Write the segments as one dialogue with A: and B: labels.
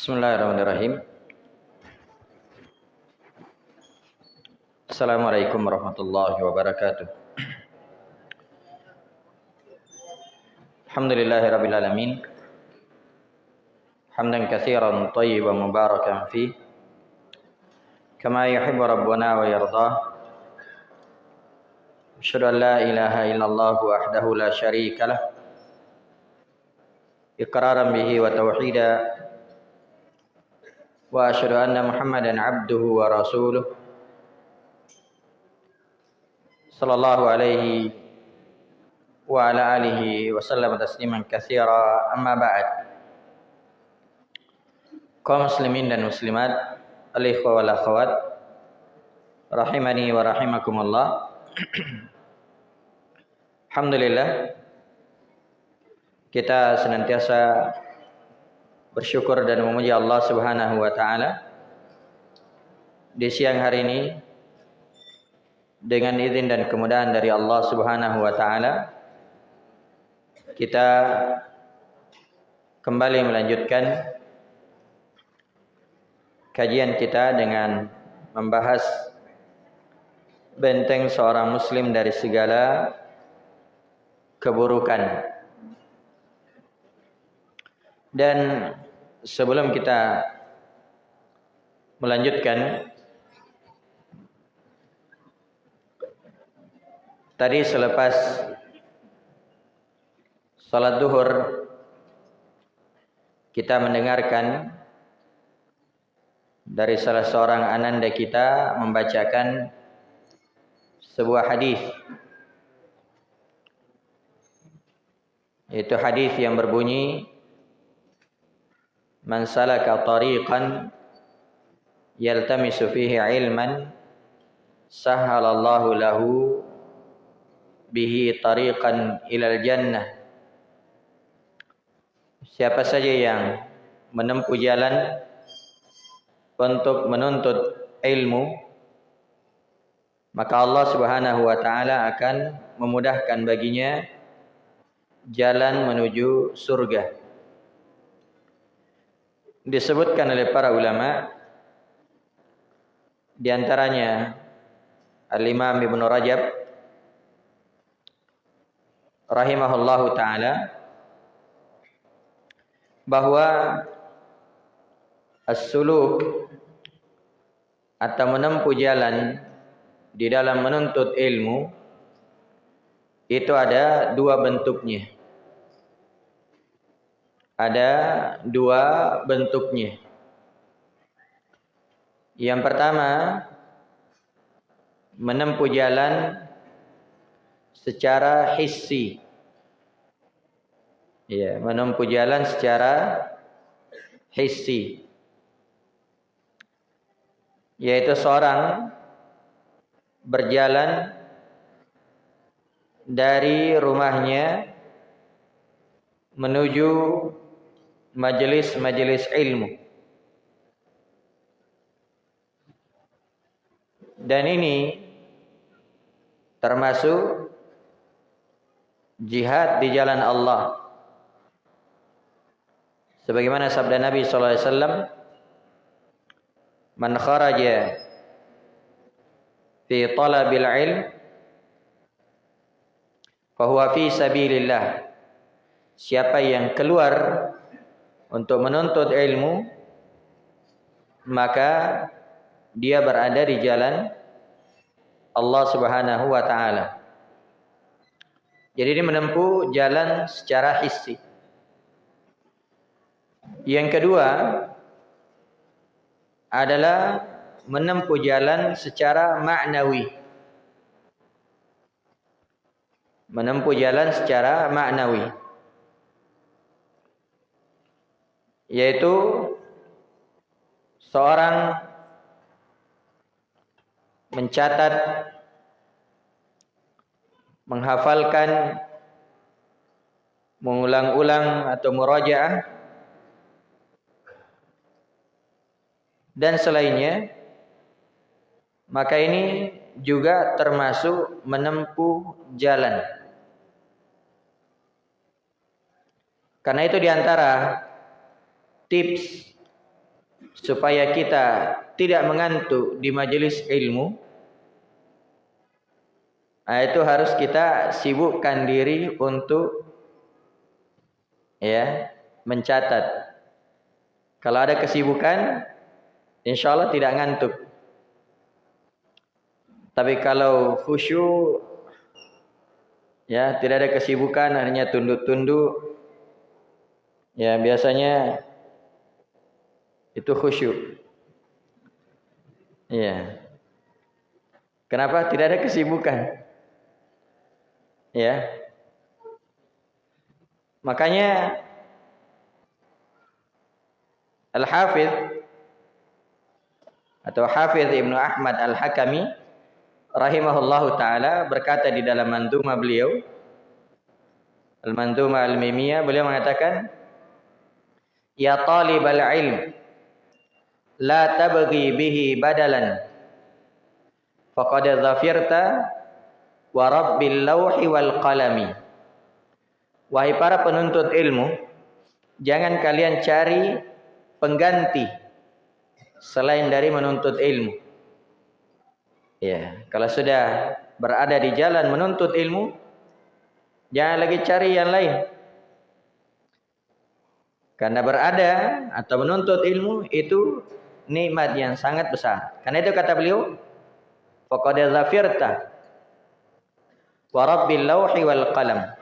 A: بسم الله الرحمن الرحيم السلام عليكم ورحمة الله وبركاته الحمد لله رب العالمين حمدا كثيرا طيبا مباركا فيه كما يحب ربنا ويرضاه أشهد أن لا إله إلا الله وحده لا شريك له إقرارا به وتوحيدا واشهد ان محمدا عبده ورسوله صلى الله عليه وعلى اله وسلم تسليما كثيرا اما بعد kaum muslimin dan muslimat al-ikhwa wal akhwat rahimani wa rahimakumullah Alhamdulillah kita senantiasa bersyukur dan memuji Allah Subhanahu wa taala. Di siang hari ini dengan izin dan kemudahan dari Allah Subhanahu wa taala kita kembali melanjutkan kajian kita dengan membahas benteng seorang muslim dari segala keburukan dan sebelum kita melanjutkan tadi selepas salat duhur kita mendengarkan dari salah seorang ananda kita membacakan sebuah hadis. Yaitu hadis yang berbunyi man salaka tariqan yaltamisu fihi ilman sahhalallahu lahu bihi tariqan ilal jannah. Siapa saja yang menempuh jalan untuk menuntut ilmu maka Allah Subhanahu wa taala akan memudahkan baginya jalan menuju surga disebutkan oleh para ulama di antaranya Al-Imam Ibnu Rajab rahimahullahu taala bahwa as-suluk atau menempuh jalan di dalam menuntut ilmu itu ada dua bentuknya ada dua bentuknya. Yang pertama, menempuh jalan secara hissi. Ya, menempuh jalan secara hissi. Yaitu seorang berjalan dari rumahnya menuju majelis-majelis ilmu. Dan ini termasuk jihad di jalan Allah. Sebagaimana sabda Nabi sallallahu alaihi wasallam, "Man kharaja fi talabil ilm fa huwa fi sabilillah." Siapa yang keluar untuk menuntut ilmu maka dia berada di jalan Allah Subhanahu wa taala. Jadi dia menempuh jalan secara hissi. Yang kedua adalah menempuh jalan secara maknawi. Menempuh jalan secara maknawi. Yaitu seorang mencatat menghafalkan mengulang-ulang atau murajaah dan selainnya maka ini juga termasuk menempuh jalan. Karena itu di antara tips supaya kita tidak mengantuk di majelis ilmu. Nah, itu harus kita sibukkan diri untuk ya mencatat. Kalau ada kesibukan insya Allah tidak ngantuk. Tapi kalau khusyuk ya tidak ada kesibukan hanya tunduk-tunduk ya biasanya itu khusyuk. Ya. Kenapa tidak ada kesibukan? Ya. Makanya Al-Hafidh atau Hafidh Ibnu Ahmad Al-Hakami rahimahullahu taala berkata di dalam manduma beliau Al-Manduma Al-Mimiyah beliau mengatakan Ya talibal ilm la tabghi bihi badalan. Faqad dhafirta wa rabbil lawhi wal qalami. Wahai para penuntut ilmu jangan kalian cari pengganti selain dari menuntut ilmu. Ya kalau sudah berada di jalan menuntut ilmu jangan lagi cari yang lain. Karena berada atau menuntut ilmu itu nikmat yang sangat besar. Karena itu kata beliau, faqad zafirta wa rabbil lauhi wal qalam.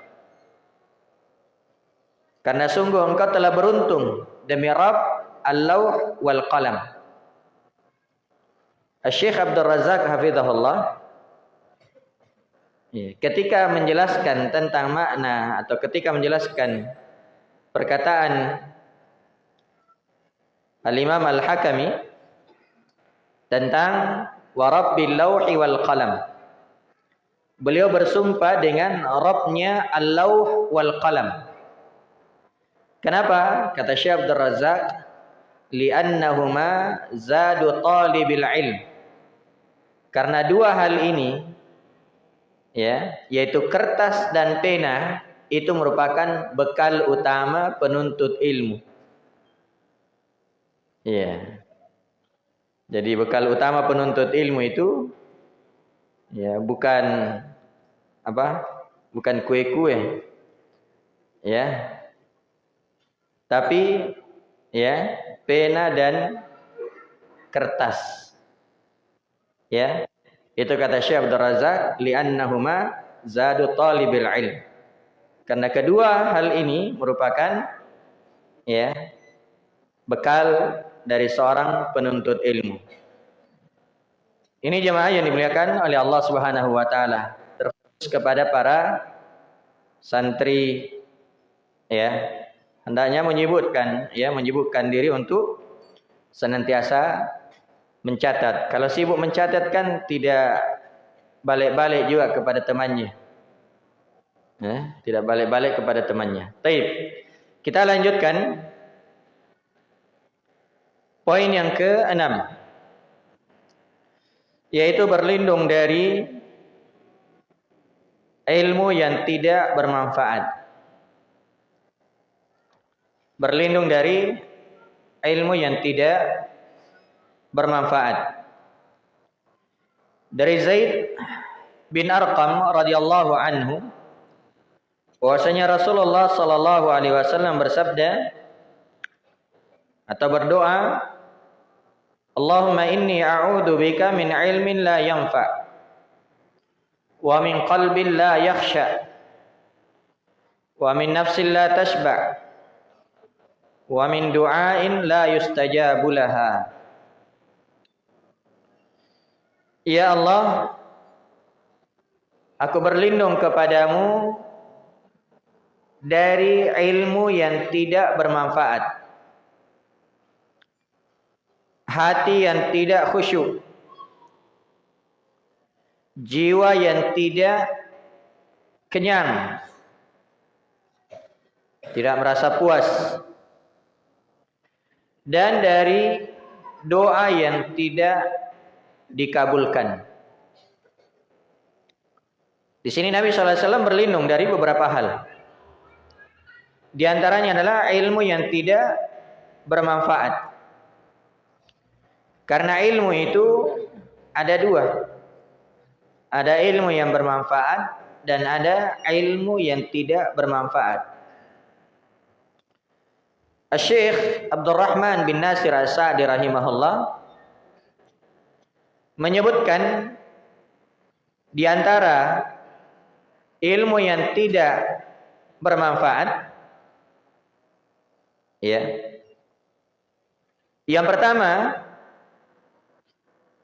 A: Karena sungguh engkau telah beruntung demi Rabb al-lauh wal qalam. Syekh Abdul Razak hafizahullah ya, ketika menjelaskan tentang makna atau ketika menjelaskan perkataan Al-Imam Al-Hakami tentang warabbil lauhi wal qalam. Beliau bersumpah dengan Rabbnya Al-Lauh wal Qalam. Kenapa? Kata Syekh Abdul Razak, li'annahuma zadu talibil ilm. Karena dua hal ini ya, yaitu kertas dan pena itu merupakan bekal utama penuntut ilmu. Iya. Jadi bekal utama penuntut ilmu itu ya bukan apa? Bukan kue-kue. Ya. Tapi ya, pena dan kertas. Ya. Itu kata Syekh Abdul Razak li'annahuma zadu talibil ilm. Karena kedua hal ini merupakan ya bekal dari seorang penuntut ilmu. Ini jemaah yang dimuliakan oleh Allah Subhanahu wa taala. Terus kepada para santri ya, hendaknya menyebutkan ya, menyebutkan diri untuk senantiasa mencatat. Kalau sibuk mencatat kan tidak balik-balik juga kepada temannya. Ya, tidak balik-balik kepada temannya. Baik. Kita lanjutkan Poin yang keenam yaitu berlindung dari ilmu yang tidak bermanfaat. Berlindung dari ilmu yang tidak bermanfaat. Dari Zaid bin Arqam radhiyallahu anhu bahwasanya Rasulullah sallallahu alaihi wasallam bersabda atau berdoa Allahumma inni a'udhu bika min ilmin la yanfa wa min qalbin la yakhsha wa min nafsin la tashba wa min du'ain la yustajabu laha. Ya Allah aku berlindung kepadamu dari ilmu yang tidak bermanfaat hati yang tidak khusyuk, jiwa yang tidak kenyang, tidak merasa puas, dan dari doa yang tidak dikabulkan. Di sini Nabi SAW berlindung dari beberapa hal. Di antaranya adalah ilmu yang tidak bermanfaat Karena ilmu itu ada dua. Ada ilmu yang bermanfaat dan ada ilmu yang tidak bermanfaat. Syekh Abdul Rahman bin Nasir As-Sa'di rahimahullah menyebutkan di antara ilmu yang tidak bermanfaat ya. Yang pertama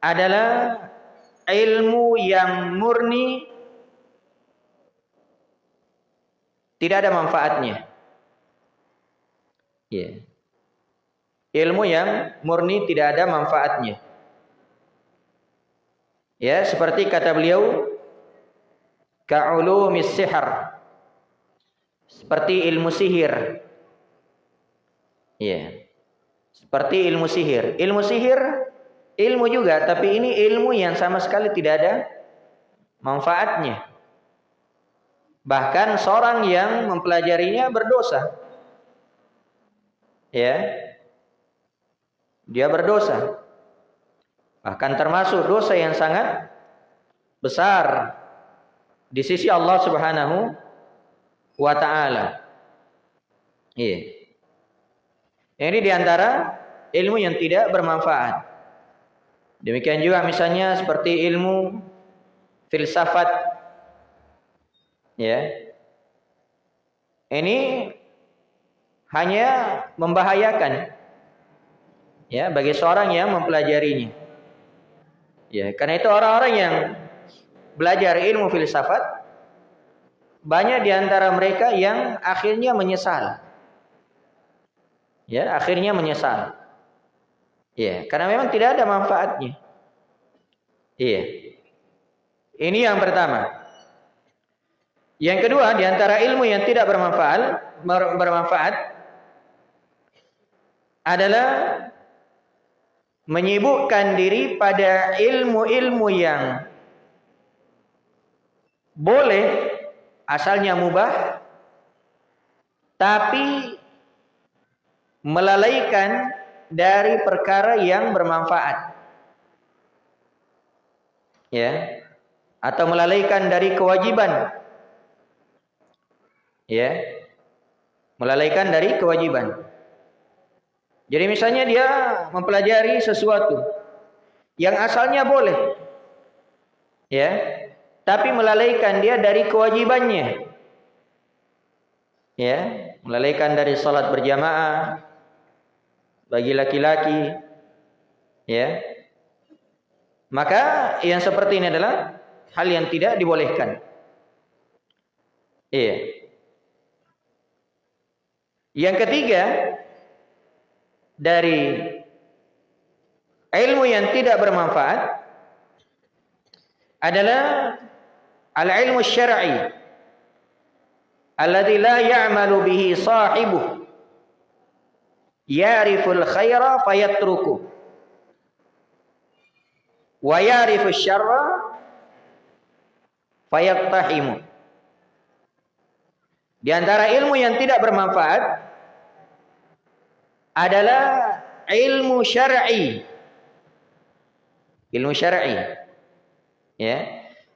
A: adalah ilmu yang murni tidak ada manfaatnya. Ya. Ilmu yang murni tidak ada manfaatnya. Ya, seperti kata beliau ka'ulumis sihar. Seperti ilmu sihir. Ya. Seperti ilmu sihir. Ilmu sihir ilmu juga, tapi ini ilmu yang sama sekali tidak ada manfaatnya. Bahkan seorang yang mempelajarinya berdosa. Ya. Dia berdosa. Bahkan termasuk dosa yang sangat besar di sisi Allah Subhanahu wa taala. Iya. Ini di antara ilmu yang tidak bermanfaat. Demikian juga misalnya seperti ilmu filsafat. Ya. Ini hanya membahayakan ya bagi seorang yang mempelajarinya. Ya, karena itu orang-orang yang belajar ilmu filsafat banyak di antara mereka yang akhirnya menyesal. Ya, akhirnya menyesal. Ya, karena memang tidak ada manfaatnya. Iya. Ini yang pertama. Yang kedua, di antara ilmu yang tidak bermanfaat, bermanfaat adalah menyibukkan diri pada ilmu-ilmu yang boleh asalnya mubah tapi melalaikan dari perkara yang bermanfaat. Ya. Atau melalaikan dari kewajiban. Ya. Melalaikan dari kewajiban. Jadi misalnya dia mempelajari sesuatu yang asalnya boleh. Ya. Tapi melalaikan dia dari kewajibannya. Ya, melalaikan dari salat berjamaah bagi laki-laki. Ya. Maka yang seperti ini adalah hal yang tidak dibolehkan. Iya. Yang ketiga, dari ilmu yang tidak bermanfaat adalah al-ilmu syar'i la ya'malu bihi sahibuh ya'riful khaira fayatruku wa ya'rifu syarra fayattahimu di antara ilmu yang tidak bermanfaat adalah ilmu syar'i. Ilmu syar'i. Ya.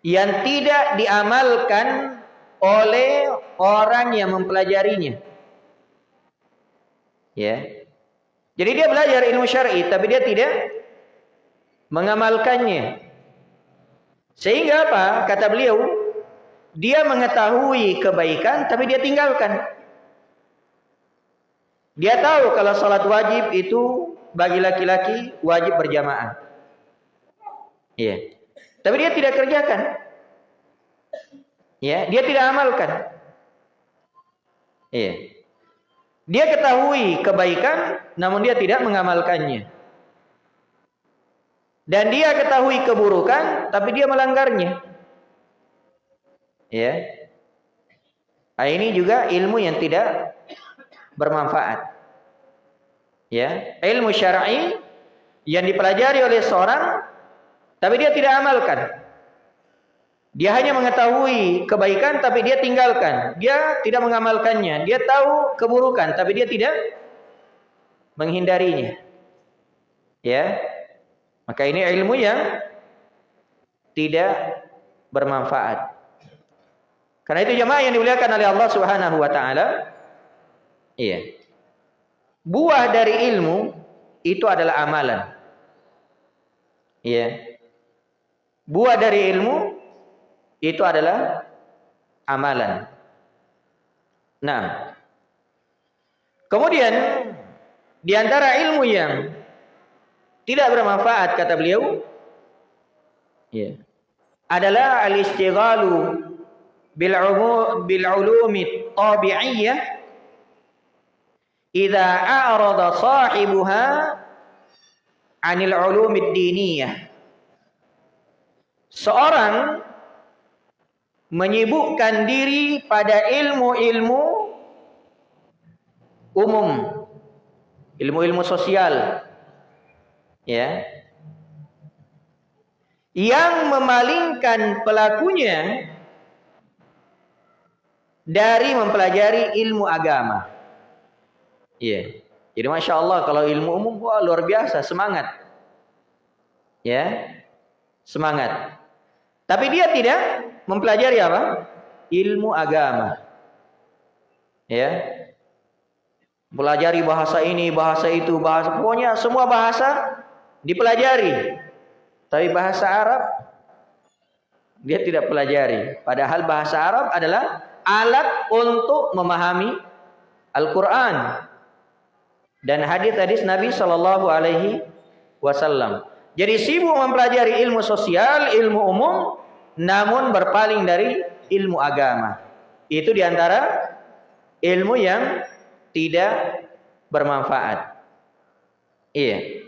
A: Yang tidak diamalkan oleh orang yang mempelajarinya. Ya. Jadi dia belajar ilmu syar'i tapi dia tidak mengamalkannya. Sehingga apa? Kata beliau, dia mengetahui kebaikan tapi dia tinggalkan. Dia tahu kalau salat wajib itu bagi laki-laki wajib berjamaah. Iya. Tapi dia tidak kerjakan. Ya, dia tidak amalkan. Iya. Dia ketahui kebaikan namun dia tidak mengamalkannya. Dan dia ketahui keburukan tapi dia melanggarnya. Ya. Nah, ini juga ilmu yang tidak bermanfaat. Ya, ilmu syar'i yang dipelajari oleh seorang tapi dia tidak amalkan. Dia hanya mengetahui kebaikan tapi dia tinggalkan. Dia tidak mengamalkannya. Dia tahu keburukan tapi dia tidak menghindarinya. Ya. Maka ini ilmu yang tidak bermanfaat. Karena itu jemaah yang dimuliakan oleh Allah Subhanahu wa taala, iya. Buah dari ilmu itu adalah amalan. Iya. Buah dari ilmu itu adalah amalan. Nah, kemudian di antara ilmu yang tidak bermanfaat kata beliau, ya, adalah al-istighalu bil bil ulumi tabi'iyyah idza a'rada sahibuha 'anil ulumid diniyah. Seorang menyibukkan diri pada ilmu-ilmu umum, ilmu-ilmu sosial, ya, yang memalingkan pelakunya dari mempelajari ilmu agama. Ya, jadi masya Allah kalau ilmu umum wah luar biasa semangat, ya, semangat. Tapi dia tidak mempelajari apa? Ilmu agama. Ya. Pelajari bahasa ini, bahasa itu, bahasa pokoknya semua bahasa dipelajari. Tapi bahasa Arab dia tidak pelajari. Padahal bahasa Arab adalah alat untuk memahami Al-Qur'an dan hadis-hadis Nabi Shallallahu alaihi wasallam. Jadi sibuk mempelajari ilmu sosial, ilmu umum, namun berpaling dari ilmu agama. Itu di antara ilmu yang tidak bermanfaat. Iya.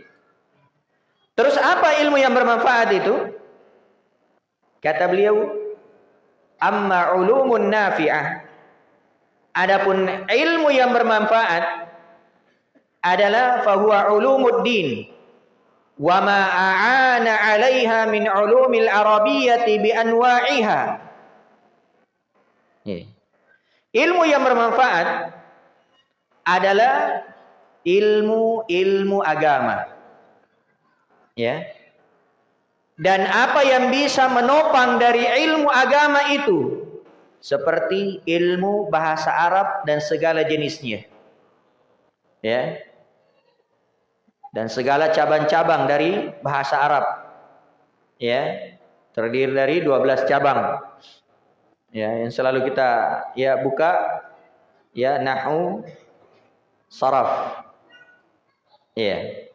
A: Terus apa ilmu yang bermanfaat itu? Kata beliau, amma ulumun nafi'ah. Adapun ilmu yang bermanfaat adalah fahuwa ulumuddin a'ana 'alaiha min 'ulumil arabiyyati bi anwa'iha. Ilmu yang bermanfaat adalah ilmu-ilmu agama. Ya. Dan apa yang bisa menopang dari ilmu agama itu seperti ilmu bahasa Arab dan segala jenisnya. Ya dan segala cabang-cabang dari bahasa Arab. Ya, terdiri dari 12 cabang. Ya, yang selalu kita ya buka ya nahu saraf. Ya.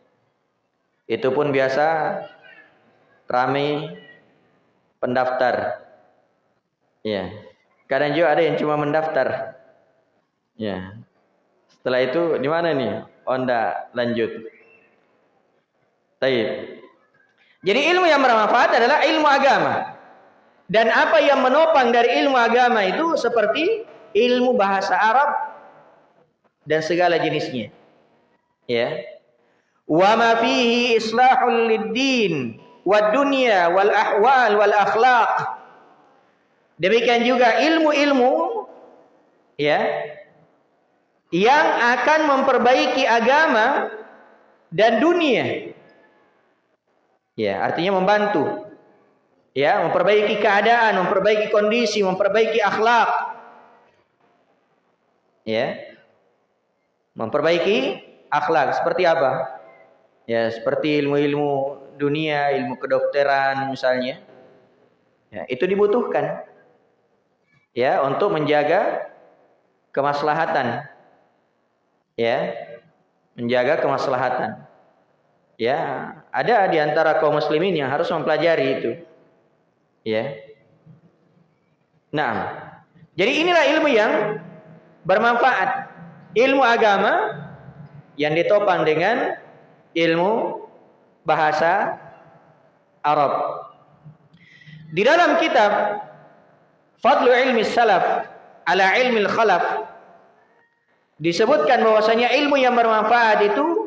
A: Itu pun biasa ramai pendaftar. Ya. Kadang juga ada yang cuma mendaftar. Ya. Setelah itu di mana nih? Onda lanjut. Taib. Jadi ilmu yang bermanfaat adalah ilmu agama. Dan apa yang menopang dari ilmu agama itu seperti ilmu bahasa Arab dan segala jenisnya. Ya. Wa ma fihi islahul lid-din wad dunya wal ahwal wal akhlaq. Demikian juga ilmu-ilmu ya yang akan memperbaiki agama dan dunia Ya, artinya membantu. Ya, memperbaiki keadaan, memperbaiki kondisi, memperbaiki akhlak. Ya. Memperbaiki akhlak seperti apa? Ya, seperti ilmu-ilmu dunia, ilmu kedokteran misalnya. Ya, itu dibutuhkan. Ya, untuk menjaga kemaslahatan. Ya. Menjaga kemaslahatan. Ya, ada di antara kaum muslimin yang harus mempelajari itu. Ya. Nah, jadi inilah ilmu yang bermanfaat. Ilmu agama yang ditopang dengan ilmu bahasa Arab. Di dalam kitab Fadlu Ilmi Salaf ala Ilmi Khalaf disebutkan bahwasanya ilmu yang bermanfaat itu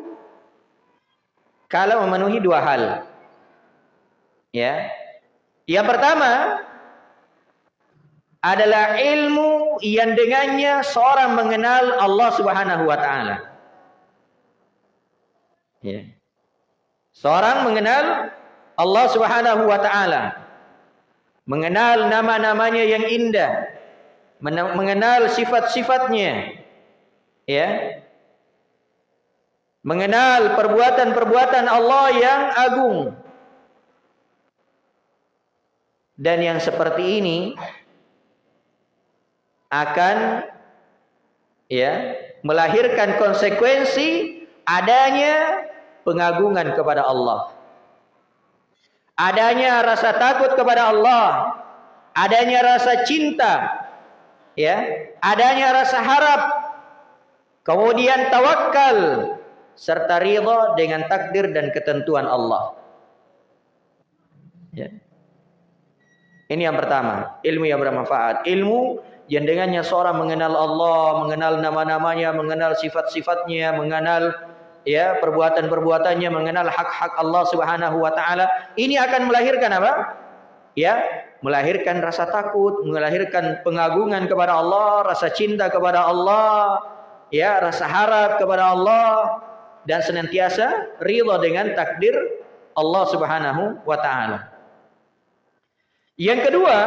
A: kalau memenuhi dua hal. Ya. Yang pertama adalah ilmu yang dengannya seorang mengenal Allah Subhanahu wa taala. Ya. Seorang mengenal Allah Subhanahu wa taala. Mengenal nama-namanya yang indah. Mengenal sifat-sifatnya. Ya. Mengenal perbuatan-perbuatan Allah yang agung. Dan yang seperti ini akan ya melahirkan konsekuensi adanya pengagungan kepada Allah. Adanya rasa takut kepada Allah, adanya rasa cinta, ya, adanya rasa harap, kemudian tawakal serta ridha dengan takdir dan ketentuan Allah. Ya. Ini yang pertama, ilmu yang bermanfaat. Ilmu yang dengannya seorang mengenal Allah, mengenal nama-namanya, mengenal sifat-sifatnya, mengenal ya perbuatan-perbuatannya, mengenal hak-hak Allah Subhanahu wa taala, ini akan melahirkan apa? Ya, melahirkan rasa takut, melahirkan pengagungan kepada Allah, rasa cinta kepada Allah, ya, rasa harap kepada Allah dan senantiasa ridha dengan takdir Allah Subhanahu wa taala. Yang kedua,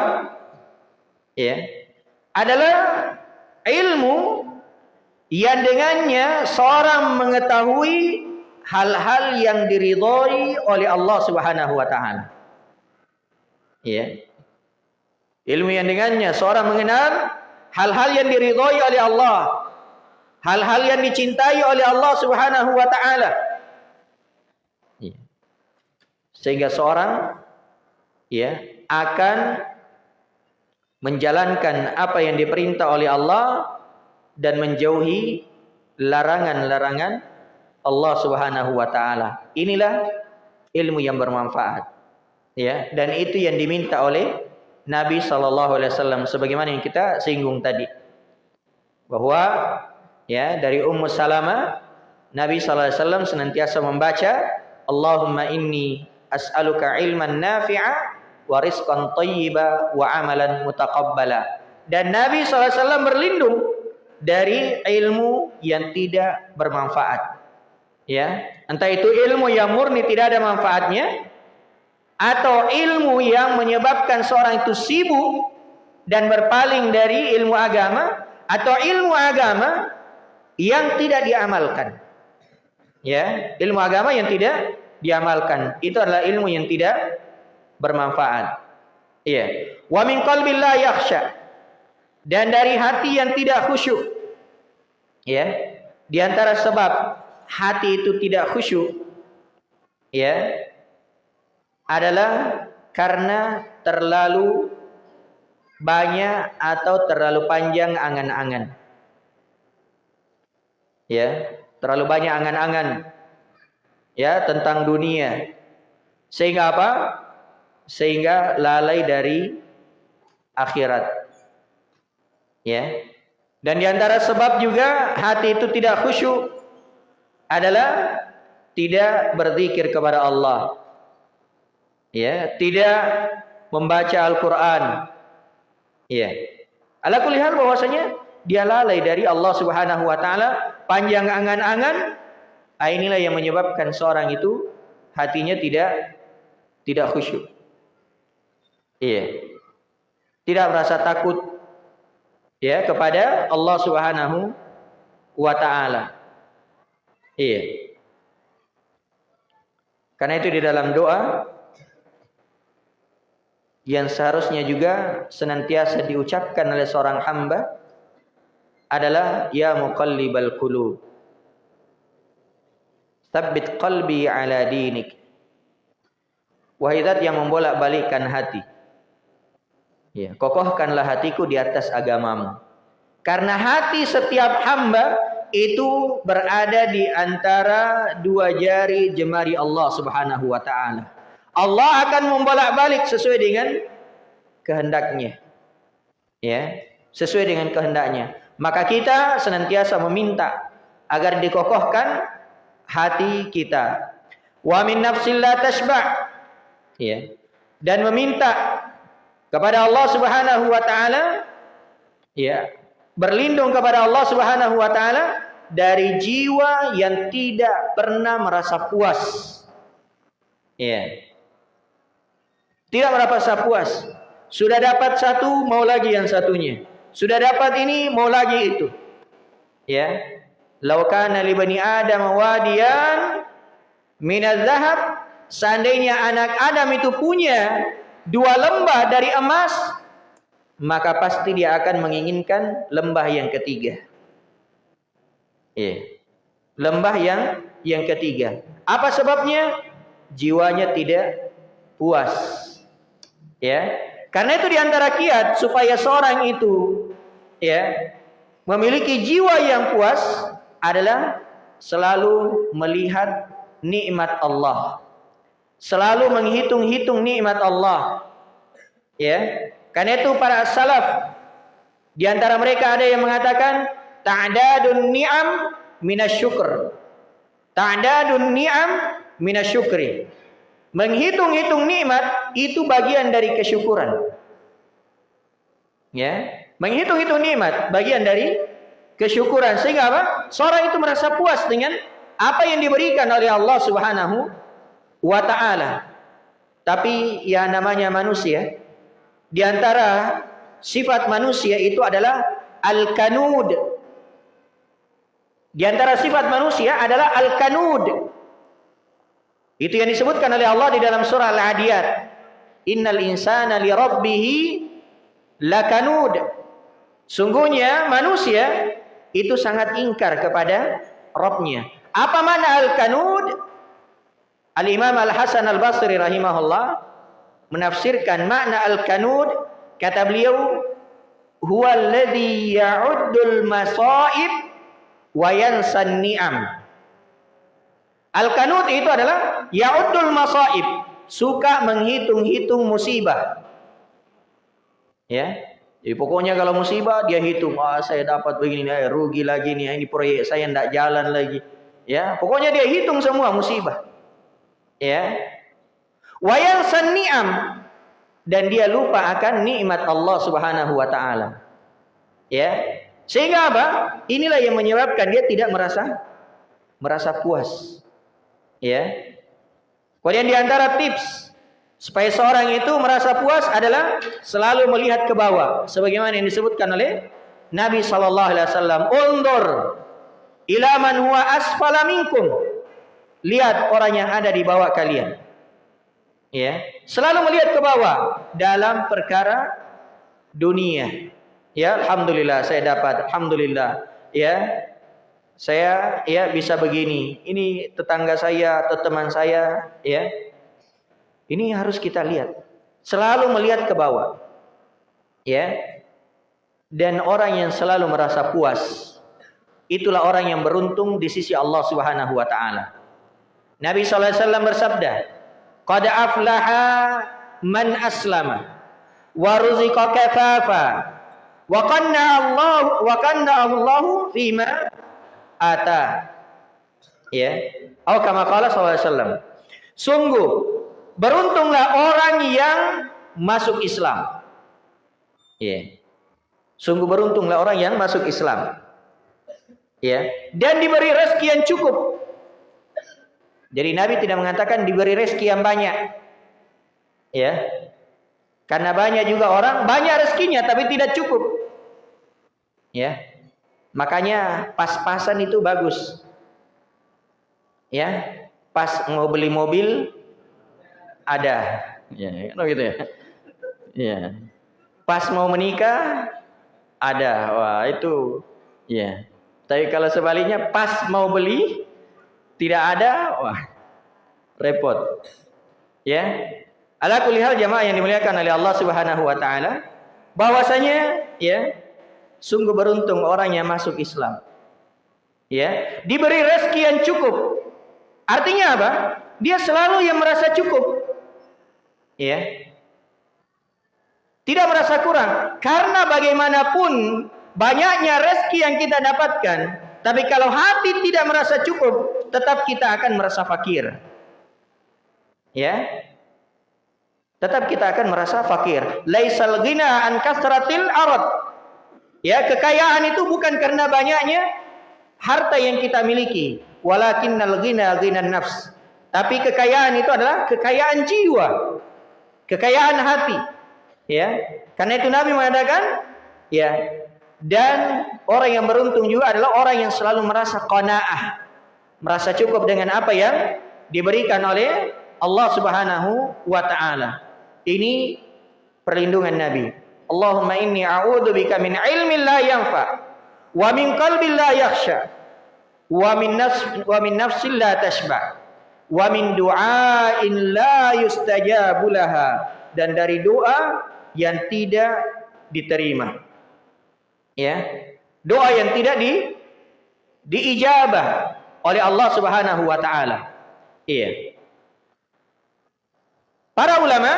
A: ya, adalah ilmu yang dengannya seorang mengetahui hal-hal yang diridhoi oleh Allah Subhanahu wa taala. Ya. Ilmu yang dengannya seorang mengenal hal-hal yang diridhoi oleh Allah, hal-hal yang dicintai oleh Allah Subhanahu wa taala. Ya. Sehingga seorang ya akan menjalankan apa yang diperintah oleh Allah dan menjauhi larangan-larangan Allah Subhanahu wa taala. Inilah ilmu yang bermanfaat. Ya, dan itu yang diminta oleh Nabi sallallahu alaihi wasallam sebagaimana yang kita singgung tadi. Bahwa ya dari Ummu Salamah Nabi sallallahu alaihi wasallam senantiasa membaca Allahumma inni as'aluka ilman nafi'a wa rizqan thayyiba wa amalan mutaqabbala. Dan Nabi SAW berlindung dari ilmu yang tidak bermanfaat. Ya, entah itu ilmu yang murni tidak ada manfaatnya atau ilmu yang menyebabkan seorang itu sibuk dan berpaling dari ilmu agama atau ilmu agama yang tidak diamalkan. Ya, ilmu agama yang tidak diamalkan itu adalah ilmu yang tidak bermanfaat. Iya. Wa min. Dan dari hati yang tidak khusyuk. Ya. Di antara sebab hati itu tidak khusyuk ya adalah karena terlalu banyak atau terlalu panjang angan-angan. Ya, terlalu banyak angan-angan ya tentang dunia. Sehingga apa? sehingga lalai dari akhirat. Ya. Dan di antara sebab juga hati itu tidak khusyuk adalah tidak berzikir kepada Allah. Ya, tidak membaca Al-Qur'an. Ya. Ala kulli bahwasanya dia lalai dari Allah Subhanahu wa taala, panjang angan-angan, ah, inilah yang menyebabkan seorang itu hatinya tidak tidak khusyuk. Iya. Tidak merasa takut ya kepada Allah Subhanahu wa taala. Iya. Karena itu di dalam doa yang seharusnya juga senantiasa diucapkan oleh seorang hamba adalah ya muqallibal qulub Tabbit qalbi ala dinik Wahai yang membolak-balikkan hati Ya, kokohkanlah hatiku di atas agamamu. Karena hati setiap hamba itu berada di antara dua jari jemari Allah Subhanahu wa taala. Allah akan membolak-balik sesuai dengan kehendaknya. Ya, sesuai dengan kehendaknya. Maka kita senantiasa meminta agar dikokohkan hati kita. Wa min nafsil la tashba. Ya. Dan meminta kepada Allah Subhanahu wa taala ya berlindung kepada Allah Subhanahu wa taala dari jiwa yang tidak pernah merasa puas Ya. Tidak merasa puas. Sudah dapat satu, mau lagi yang satunya. Sudah dapat ini, mau lagi itu. Ya. Laukana li bani Adam wadiyan minaz zahab, seandainya anak Adam itu punya dua lembah dari emas, maka pasti dia akan menginginkan lembah yang ketiga. Ya. Lembah yang yang ketiga. Apa sebabnya? Jiwanya tidak puas. Ya. Karena itu di antara kiat supaya seorang itu ya memiliki jiwa yang puas adalah selalu melihat nikmat Allah. Selalu menghitung-hitung nikmat Allah. Ya. Karena itu para salaf di antara mereka ada yang mengatakan ta'dadun ni'am minasyukr. Ta'dadun ni'am minasyukri. Menghitung-hitung nikmat itu bagian dari kesyukuran. Ya, menghitung-hitung nikmat bagian dari kesyukuran sehingga apa? Seorang itu merasa puas dengan apa yang diberikan oleh Allah Subhanahu wa taala. Tapi ya namanya manusia. Di antara sifat manusia itu adalah al-kanud. Di antara sifat manusia adalah al-kanud. Itu yang disebutkan oleh Allah di dalam surah Al-Adiyat. Innal insana li rabbih lakanud. Sungguhnya manusia itu sangat ingkar kepada Rabbnya. Apa mana al-kanud? Al-Imam Al-Hasan Al-Basri rahimahullah menafsirkan makna al-kanud kata beliau huwa alladhi ya'uddul masaib wa yansan ni'am Al-kanut itu adalah ya'uddul masaib, suka menghitung-hitung musibah. Ya. Jadi pokoknya kalau musibah dia hitung, ah saya dapat begini nih, rugi lagi nih, ini proyek saya tidak jalan lagi. Ya, pokoknya dia hitung semua musibah. Ya. Wayang ni'am dan dia lupa akan nikmat Allah Subhanahu wa taala. Ya. Sehingga apa? Inilah yang menyebabkan dia tidak merasa merasa puas. Ya. Kemudian di antara tips supaya seorang itu merasa puas adalah selalu melihat ke bawah sebagaimana yang disebutkan oleh Nabi sallallahu alaihi wasallam, "Undur ila man huwa asfala minkum." Lihat orang yang ada di bawah kalian. Ya, selalu melihat ke bawah dalam perkara dunia. Ya, alhamdulillah saya dapat, alhamdulillah. Ya, saya ya bisa begini. Ini tetangga saya atau teman saya ya. Ini harus kita lihat. Selalu melihat ke bawah. Ya. Dan orang yang selalu merasa puas itulah orang yang beruntung di sisi Allah Subhanahu wa taala. Nabi sallallahu alaihi wasallam bersabda, "Qad aflaha man aslama wa ruziqa kafafa wa qanna Allah wa qanna Allah fima ata. Ya. Atau kama qala sallallahu Sungguh beruntunglah orang yang masuk Islam. Ya. Sungguh beruntunglah orang yang masuk Islam. Ya, dan diberi rezeki yang cukup. Jadi Nabi tidak mengatakan diberi rezeki yang banyak. Ya. Karena banyak juga orang banyak rezekinya tapi tidak cukup. Ya. Makanya pas-pasan itu bagus. Ya, pas mau beli mobil ada. Ya, kan gitu ya. Ya. Pas mau menikah ada. Wah, itu ya. Tapi kalau sebaliknya pas mau beli tidak ada, wah repot. Ya. Ala kulihal jamaah yang dimuliakan oleh Allah Subhanahu wa taala bahwasanya ya Sungguh beruntung orang yang masuk Islam. Ya, diberi rezeki yang cukup. Artinya apa? Dia selalu yang merasa cukup. Ya. Tidak merasa kurang karena bagaimanapun banyaknya rezeki yang kita dapatkan, tapi kalau hati tidak merasa cukup, tetap kita akan merasa fakir. Ya. Tetap kita akan merasa fakir. Laisal ghina an kasratil arad Ya, kekayaan itu bukan karena banyaknya harta yang kita miliki, walakinnal ghina ghinan nafs. Tapi kekayaan itu adalah kekayaan jiwa. Kekayaan hati. Ya. Karena itu Nabi mengatakan, ya, dan orang yang beruntung juga adalah orang yang selalu merasa qanaah. Merasa cukup dengan apa yang diberikan oleh Allah Subhanahu wa taala. Ini perlindungan Nabi. Allahumma inni a'udzubika min ilmin la yanfa wa min qalbin la yakhsha wa min nafs wa nafsin la tashba wa min du'ain la yustajabu laha dan dari doa yang tidak diterima. Ya. Doa yang tidak di diijabah oleh Allah Subhanahu wa taala. Iya. Para ulama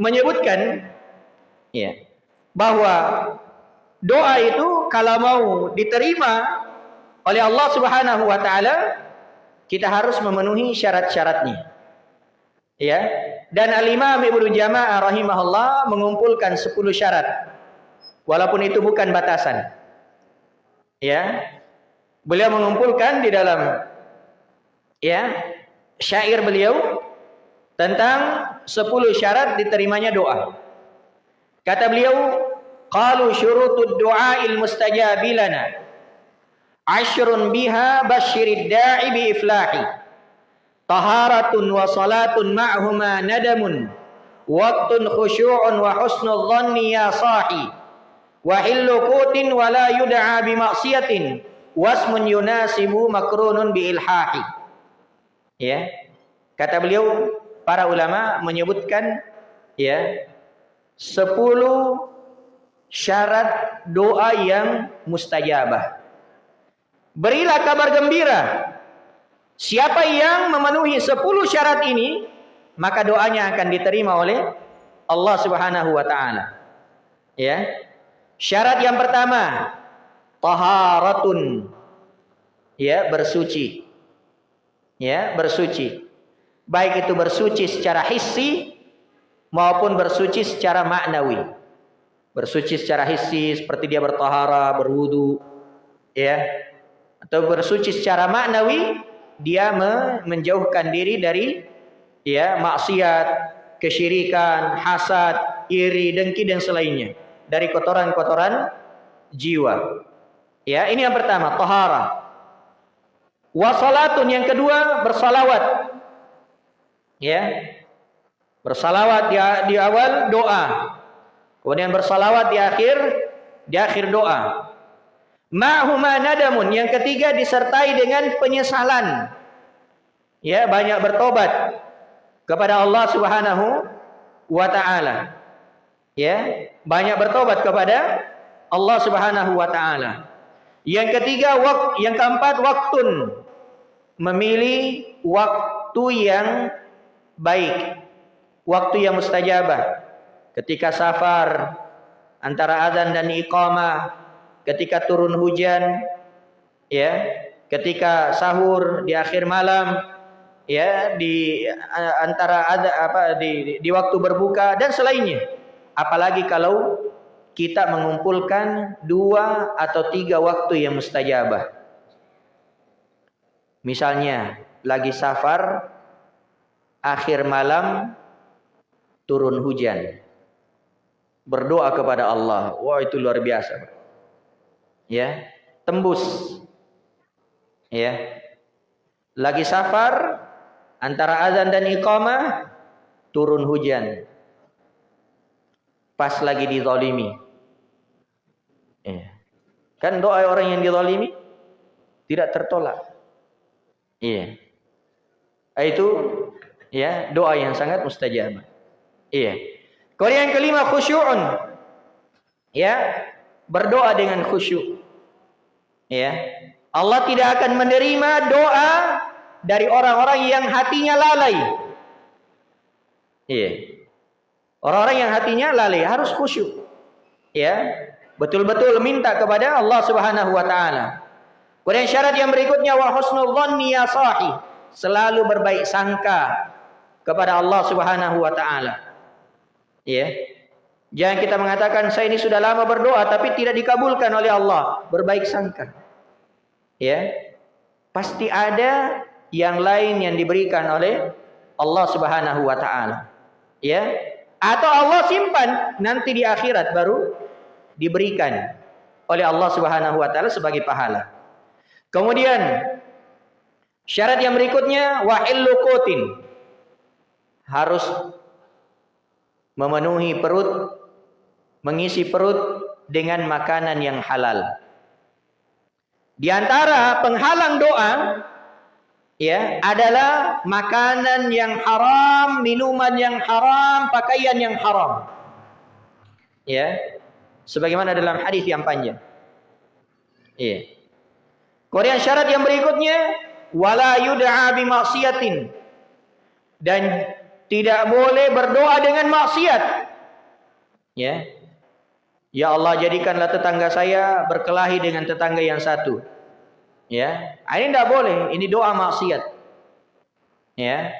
A: menyebutkan ya bahwa doa itu kalau mau diterima oleh Allah Subhanahu wa taala kita harus memenuhi syarat-syaratnya. Ya. Dan Al-Imam Ibnu Jamaah rahimahullah mengumpulkan 10 syarat. Walaupun itu bukan batasan. Ya. Beliau mengumpulkan di dalam ya syair beliau tentang 10 syarat diterimanya doa. Kata beliau, qalu syurutud du'ail mustajabi Ashrun biha basyirid da'i bi iflahi. Taharatun wa salatun ma'huma nadamun. Waktun khusyu'un wa husnul dhanni ya sahi. Wa hillu kutin wa la yud'a bi maksiatin. Wasmun yunasibu makrunun bi ilhahi. Ya. Kata beliau, para ulama menyebutkan ya 10 syarat doa yang mustajabah. Berilah kabar gembira. Siapa yang memenuhi 10 syarat ini, maka doanya akan diterima oleh Allah Subhanahu wa taala. Ya. Syarat yang pertama, taharatun. Ya, bersuci. Ya, bersuci baik itu bersuci secara hissi maupun bersuci secara maknawi. Bersuci secara hissi seperti dia bertahara, berwudu, ya. Atau bersuci secara maknawi dia menjauhkan diri dari ya maksiat, kesyirikan, hasad, iri, dengki dan selainnya. Dari kotoran-kotoran jiwa. Ya, ini yang pertama, tahara. Wasalatun yang kedua bersalawat. Ya. Bersalawat di, di awal doa. Kemudian bersalawat di akhir di akhir doa ma'huma nadamun. Yang ketiga disertai dengan penyesalan. Ya banyak bertobat kepada Allah Subhanahu wa taala. Ya banyak bertobat kepada Allah Subhanahu wa taala. Yang ketiga yang keempat waktun. Memilih waktu yang baik, waktu yang mustajabah, ketika safar, antara adzan dan iqamah, ketika turun hujan, ya, ketika sahur di akhir malam, ya, di antara ada apa di, di waktu berbuka dan selainnya. Apalagi kalau kita mengumpulkan dua atau tiga waktu yang mustajabah. Misalnya lagi safar akhir malam turun hujan. Berdoa kepada Allah. Wah, itu luar biasa. Ya, tembus. Ya. Lagi safar antara azan dan iqamah turun hujan. Pas lagi dizalimi. Ya. Kan doa orang yang dizalimi tidak tertolak. Iya. Itu ya doa yang sangat mustajab iya kemudian yang kelima khusyu'un ya berdoa dengan khusyuk. Ya. Allah tidak akan menerima doa dari orang-orang yang hatinya lalai. Iya. Orang-orang yang hatinya lalai harus khusyuk. Ya. Betul-betul minta kepada Allah Subhanahu wa taala. Kemudian syarat yang berikutnya wa husnul ya selalu berbaik sangka kepada Allah Subhanahu wa taala. Ya. Jangan kita mengatakan saya ini sudah lama berdoa tapi tidak dikabulkan oleh Allah. Berbaik sangka. Ya. Pasti ada yang lain yang diberikan oleh Allah Subhanahu wa taala. Ya. Atau Allah simpan nanti di akhirat baru diberikan oleh Allah Subhanahu wa taala sebagai pahala. Kemudian syarat yang berikutnya wa illuqutin. Harus memenuhi perut mengisi perut dengan makanan yang halal. Di antara penghalang doa ya adalah makanan yang haram, minuman yang haram, pakaian yang haram. Ya. Sebagaimana dalam hadis yang panjang. Iya. Kemudian syarat yang berikutnya wala yud'a bi maksiatin dan tidak boleh berdoa dengan maksiat. Ya. Ya Allah jadikanlah tetangga saya berkelahi dengan tetangga yang satu. Ya, ah, ini tidak boleh. Ini doa maksiat. Ya.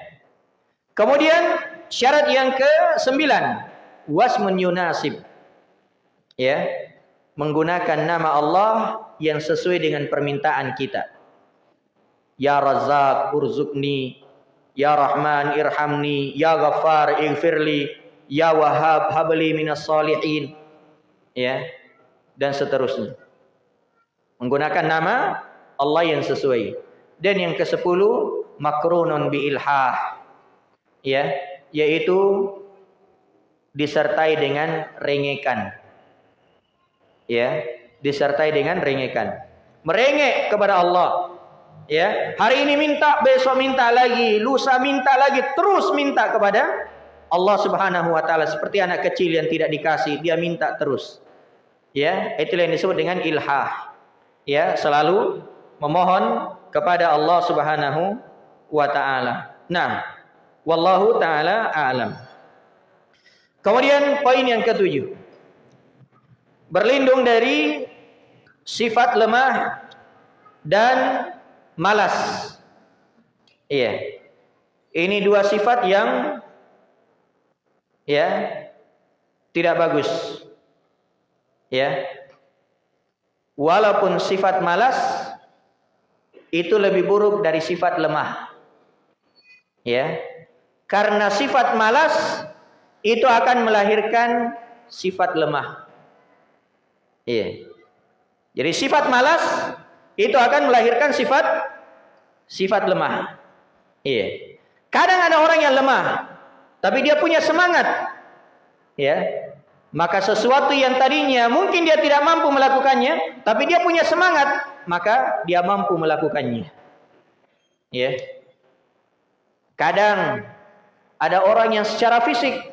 A: Kemudian syarat yang ke sembilan, wasmun yunasib. Ya, menggunakan nama Allah yang sesuai dengan permintaan kita. Ya Razzaq urzukni, Ya Rahman irhamni, Ya Ghaffar ighfirli, Ya Wahhab habli minas salihin ya dan seterusnya. Menggunakan nama Allah yang sesuai. Dan yang ke-10 makrunun bi. Ya, yaitu disertai dengan rengekan. Ya, disertai dengan rengekan. Merengek kepada Allah. Ya, hari ini minta, besok minta lagi, lusa minta lagi, terus minta kepada Allah Subhanahu wa taala seperti anak kecil yang tidak dikasih, dia minta terus. Ya, itu yang disebut dengan ilhah. Ya, selalu memohon kepada Allah Subhanahu wa taala. Nah, wallahu taala alam. Kemudian poin yang ketujuh. Berlindung dari sifat lemah dan malas. Iya. Ini dua sifat yang ya. Tidak bagus. Ya. Walaupun sifat malas itu lebih buruk dari sifat lemah. Ya. Karena sifat malas itu akan melahirkan sifat lemah. Iya. Jadi sifat malas itu akan melahirkan sifat sifat lemah. Iya. Kadang ada orang yang lemah tapi dia punya semangat ya maka sesuatu yang tadinya mungkin dia tidak mampu melakukannya, tapi dia punya semangat, maka dia mampu melakukannya. Ya. Kadang ada orang yang secara fisik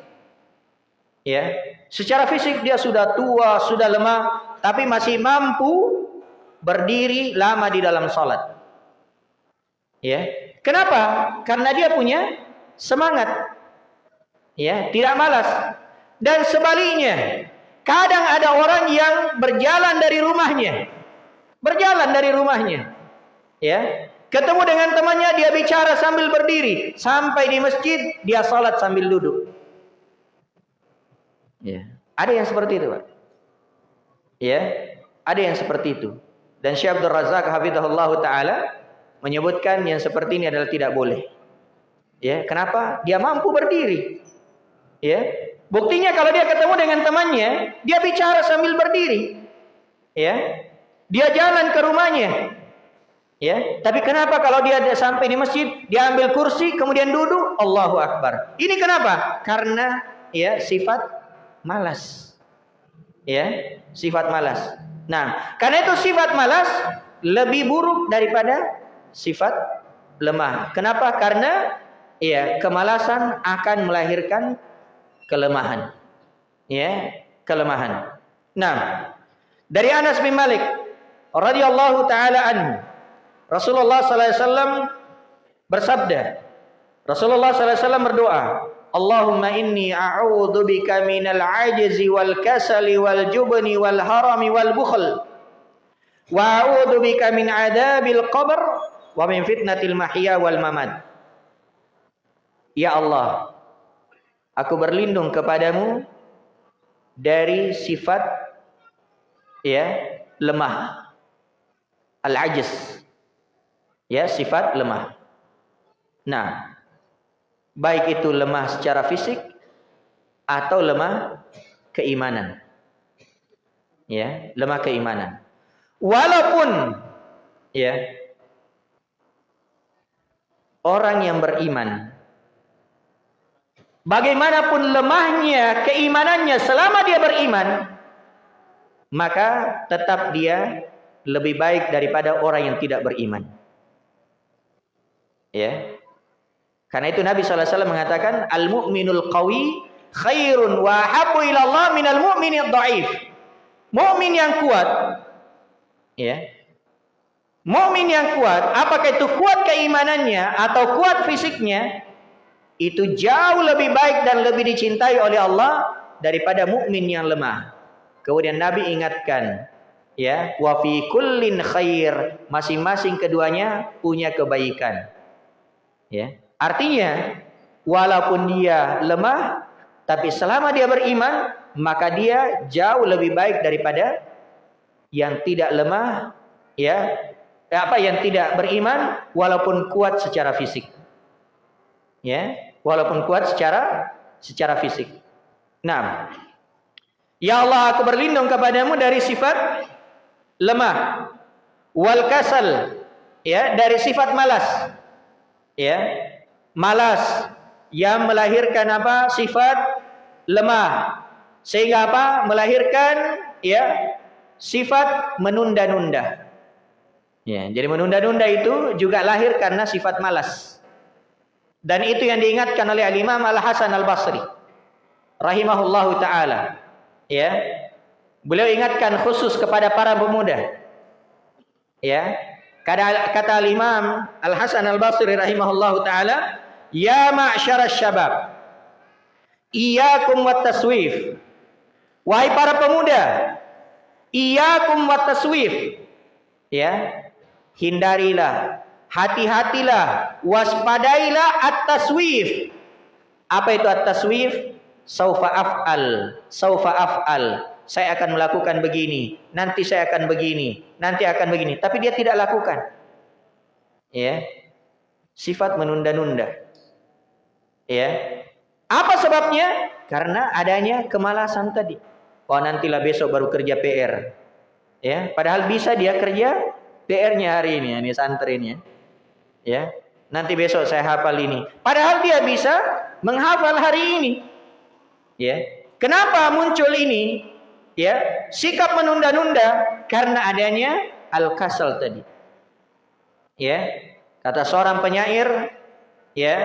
A: ya, secara fisik dia sudah tua, sudah lemah, tapi masih mampu berdiri lama di dalam salat. Ya. Kenapa? Karena dia punya semangat. Ya, tidak malas. Dan sebaliknya, kadang ada orang yang berjalan dari rumahnya. Berjalan dari rumahnya. Ya. Ketemu dengan temannya dia bicara sambil berdiri, sampai di masjid dia salat sambil duduk. Ya. Ada yang seperti itu, Pak. Ya, ada yang seperti itu. Dan Syekh Abdul Razak hafizahullah taala menyebutkan yang seperti ini adalah tidak boleh. Ya, kenapa? Dia mampu berdiri. Ya, Buktinya kalau dia ketemu dengan temannya, dia bicara sambil berdiri. Ya. Dia jalan ke rumahnya. Ya, tapi kenapa kalau dia sampai di masjid, dia ambil kursi kemudian duduk, Allahu akbar. Ini kenapa? Karena ya sifat malas. Ya, sifat malas. Nah, karena itu sifat malas lebih buruk daripada sifat lemah. Kenapa? Karena ya kemalasan akan melahirkan kelemahan. Ya, kelemahan. Nah, dari Anas bin Malik radhiyallahu taala anhu, Rasulullah sallallahu alaihi wasallam bersabda, Rasulullah sallallahu alaihi wasallam berdoa, Allahumma inni a'udzu bika minal ajzi wal kasali wal jubni wal harami wal bukhl. Wa a'udzu bika min adabil qabr wa min fitnatil mahya wal mamat. Ya Allah, Aku berlindung kepadamu dari sifat ya lemah. Al-ajiz. Ya, sifat lemah. Nah, baik itu lemah secara fisik atau lemah keimanan. Ya, lemah keimanan. Walaupun ya orang yang beriman bagaimanapun lemahnya keimanannya selama dia beriman maka tetap dia lebih baik daripada orang yang tidak beriman. Ya. Karena itu Nabi SAW mengatakan al-mu'minul qawi khairun wa habbu ila Allah minal mu'minid dhaif. Mukmin yang kuat ya. Mukmin yang kuat, apakah itu kuat keimanannya atau kuat fisiknya, itu jauh lebih baik dan lebih dicintai oleh Allah daripada mukmin yang lemah. Kemudian Nabi ingatkan, ya, wa fi kullin khair, masing-masing keduanya punya kebaikan. Ya. Artinya walaupun dia lemah tapi selama dia beriman maka dia jauh lebih baik daripada yang tidak lemah ya apa yang tidak beriman walaupun kuat secara fisik. Ya, walaupun kuat secara secara fisik. Nah, ya Allah aku berlindung kepadamu dari sifat lemah. Wal kasal ya dari sifat malas. Ya malas. Yang melahirkan apa? Sifat lemah. Sehingga apa? Melahirkan ya sifat menunda-nunda. Ya jadi menunda-nunda itu juga lahir karena sifat malas dan itu yang diingatkan oleh Al-Imam Al-Hasan Al-Basri rahimahullahu taala ya beliau ingatkan khusus kepada para pemuda ya Kata, kata Imam Al Hasan Al Basri rahimahullahu taala, "Ya ma'syar syabab, iyyakum wat taswif." Wahai para pemuda, iyyakum wat taswif. Ya. Hindarilah, hati-hatilah, waspadailah at-taswif. Apa itu at-taswif? Saufa af'al, saufa af'al saya akan melakukan begini, nanti saya akan begini, nanti akan begini, tapi dia tidak lakukan. Ya. Sifat menunda-nunda. Ya. Apa sebabnya? Karena adanya kemalasan tadi. Oh, nantilah besok baru kerja PR. Ya, padahal bisa dia kerja PR-nya hari ini, ini santrinya. Ya. Nanti besok saya hafal ini. Padahal dia bisa menghafal hari ini. Ya. Kenapa muncul ini? ya sikap menunda-nunda karena adanya al-kasal tadi ya kata seorang penyair ya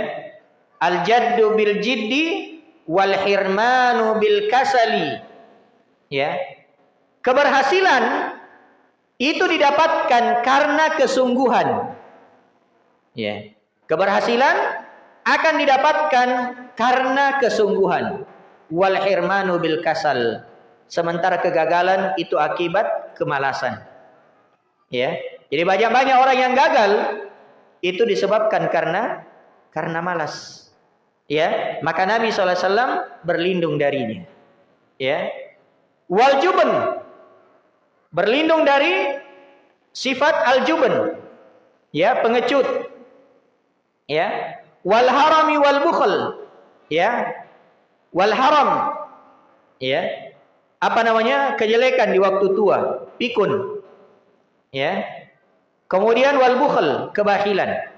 A: al-jaddu bil jiddi wal hirmanu bil kasali ya keberhasilan itu didapatkan karena kesungguhan ya keberhasilan akan didapatkan karena kesungguhan wal hirmanu bil kasal Sementara kegagalan itu akibat kemalasan. Ya. Jadi banyak-banyak orang yang gagal itu disebabkan karena karena malas. Ya, maka Nabi SAW berlindung darinya. Ya. Wal berlindung dari sifat al juben. Ya, pengecut. Ya. Wal harami wal bukhl. Ya. Wal haram. Ya apa namanya kejelekan di waktu tua, pikun. Ya. Kemudian wal bukhl, kebahilan.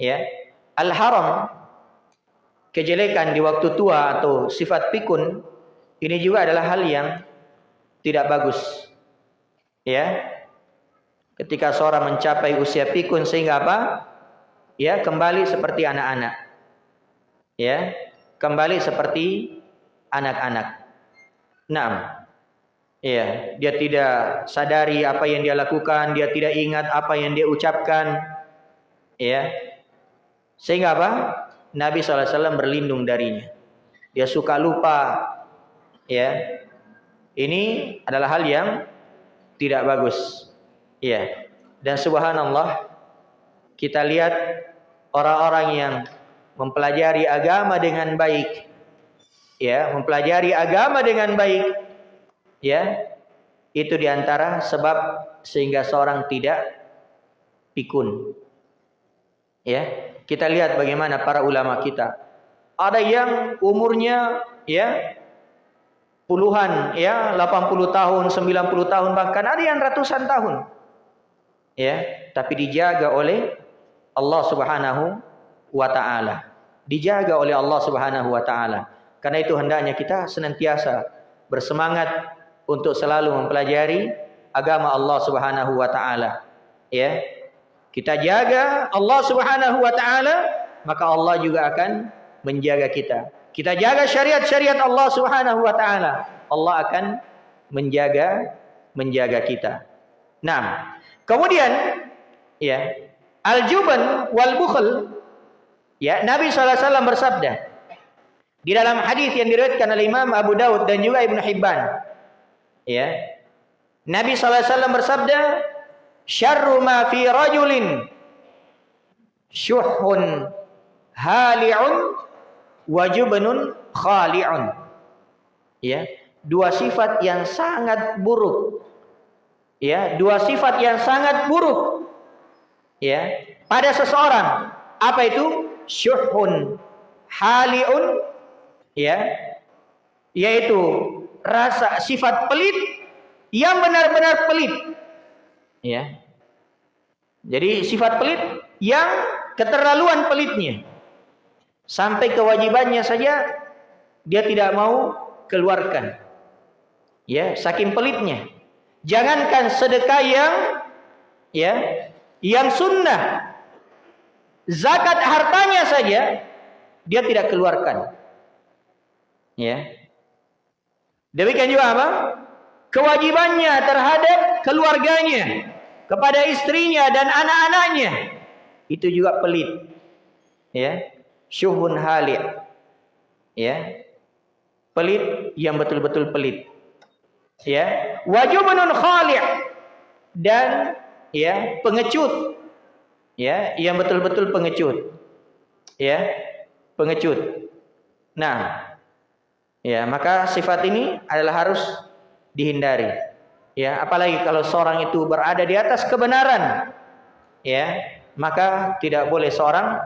A: Ya. Al haram kejelekan di waktu tua atau sifat pikun ini juga adalah hal yang tidak bagus. Ya. Ketika seorang mencapai usia pikun sehingga apa? Ya, kembali seperti anak-anak. Ya, kembali seperti anak-anak. Nah, iya, dia tidak sadari apa yang dia lakukan, dia tidak ingat apa yang dia ucapkan, ya. Sehingga apa? Nabi SAW berlindung darinya. Dia suka lupa, ya. Ini adalah hal yang tidak bagus, ya. Dan subhanallah, kita lihat orang-orang yang mempelajari agama dengan baik, ya mempelajari agama dengan baik ya itu di antara sebab sehingga seorang tidak pikun ya Kita lihat bagaimana para ulama kita. Ada yang umurnya ya puluhan ya 80 tahun, 90 tahun bahkan ada yang ratusan tahun. Ya, tapi dijaga oleh Allah Subhanahu wa taala. Dijaga oleh Allah Subhanahu wa taala. Karena itu hendaknya kita senantiasa bersemangat untuk selalu mempelajari agama Allah Subhanahu wa taala. Ya. Kita jaga Allah Subhanahu wa taala, maka Allah juga akan menjaga kita. Kita jaga syariat-syariat Allah Subhanahu wa taala, Allah akan menjaga menjaga kita. Nah, kemudian ya, al-juban wal bukhl ya, Nabi SAW bersabda di dalam hadis yang diriwayatkan oleh Imam Abu Daud dan juga Ibnu Hibban. Ya. Nabi SAW bersabda, "Syarru ma fi rajulin syuhun hali'un wajubnun khali'un. Ya, dua sifat yang sangat buruk. Ya, dua sifat yang sangat buruk. Ya, pada seseorang. Apa itu? Syuhun hali'un ya yaitu rasa sifat pelit yang benar-benar pelit ya jadi sifat pelit yang keterlaluan pelitnya Sampai kewajibannya saja dia tidak mau keluarkan. Ya, saking pelitnya. Jangankan sedekah yang ya, yang sunnah. Zakat hartanya saja dia tidak keluarkan. Ya. Demikian juga apa? Kewajibannya terhadap keluarganya, kepada istrinya dan anak-anaknya itu juga pelit. Ya syuhun hali ya pelit yang betul-betul pelit ya wajubun khali' dan ya pengecut. Ya yang betul-betul pengecut. Ya pengecut. Nah ya maka sifat ini adalah harus dihindari. Ya apalagi kalau seorang itu berada di atas kebenaran. Ya maka tidak boleh seorang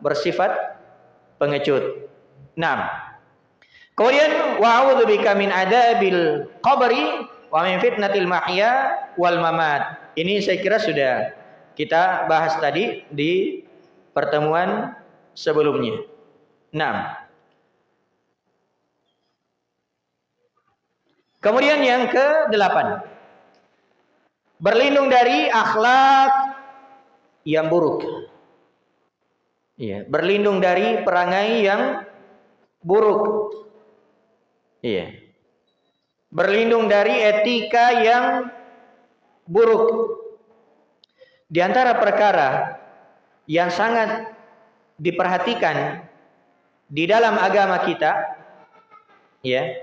A: bersifat pengecut. Nah, kemudian wa bika min adabil qabri wa min fitnatil mahya wal mamat. Ini saya kira sudah kita bahas tadi di pertemuan sebelumnya. Nah, Kemudian yang ke-8. Berlindung dari akhlak yang buruk. Iya, berlindung dari perangai yang buruk. Iya. Berlindung dari etika yang buruk. Di antara perkara yang sangat diperhatikan di dalam agama kita ya,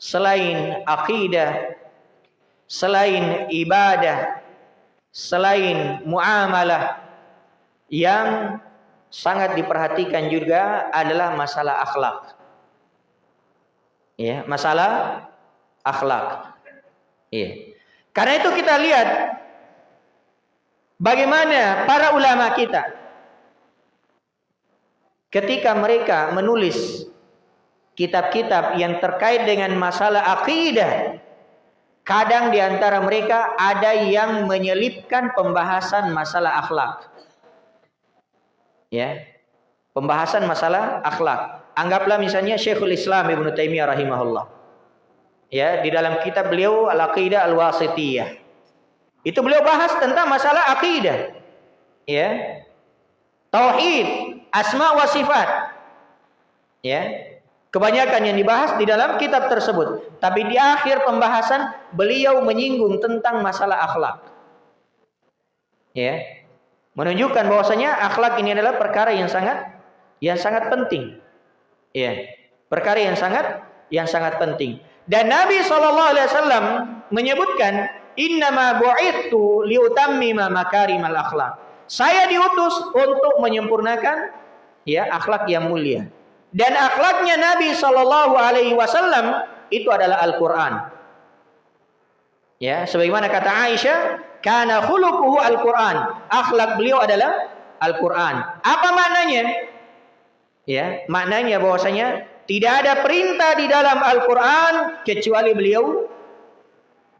A: selain akidah, selain ibadah, selain muamalah yang sangat diperhatikan juga adalah masalah akhlak. Ya, masalah akhlak. Iya. Karena itu kita lihat bagaimana para ulama kita ketika mereka menulis kitab-kitab yang terkait dengan masalah akidah kadang di antara mereka ada yang menyelipkan pembahasan masalah akhlak ya pembahasan masalah akhlak. Anggaplah misalnya Syekhul Islam Ibnu Taimiyah rahimahullah. Ya, di dalam kitab beliau Al-Aqidah Al-Wasithiyah. Itu beliau bahas tentang masalah akidah. Ya. Tauhid, asma wa sifat. Ya. Kebanyakan yang dibahas di dalam kitab tersebut. Tapi di akhir pembahasan beliau menyinggung tentang masalah akhlak. Ya. Menunjukkan bahwasanya akhlak ini adalah perkara yang sangat yang sangat penting. Ya, perkara yang sangat yang sangat penting. Dan Nabi Shallallahu Alaihi Wasallam menyebutkan innama bu'ithu liutammima makarimal akhlak. Saya diutus untuk menyempurnakan ya akhlak yang mulia. Dan akhlaknya Nabi Shallallahu Alaihi Wasallam itu adalah Al-Quran. Ya, sebagaimana kata Aisyah, karena khuluquhu Al-Quran. Akhlak beliau adalah Al-Qur'an. Apa maknanya? Ya, maknanya bahwasanya tidak ada perintah di dalam Al-Qur'an kecuali beliau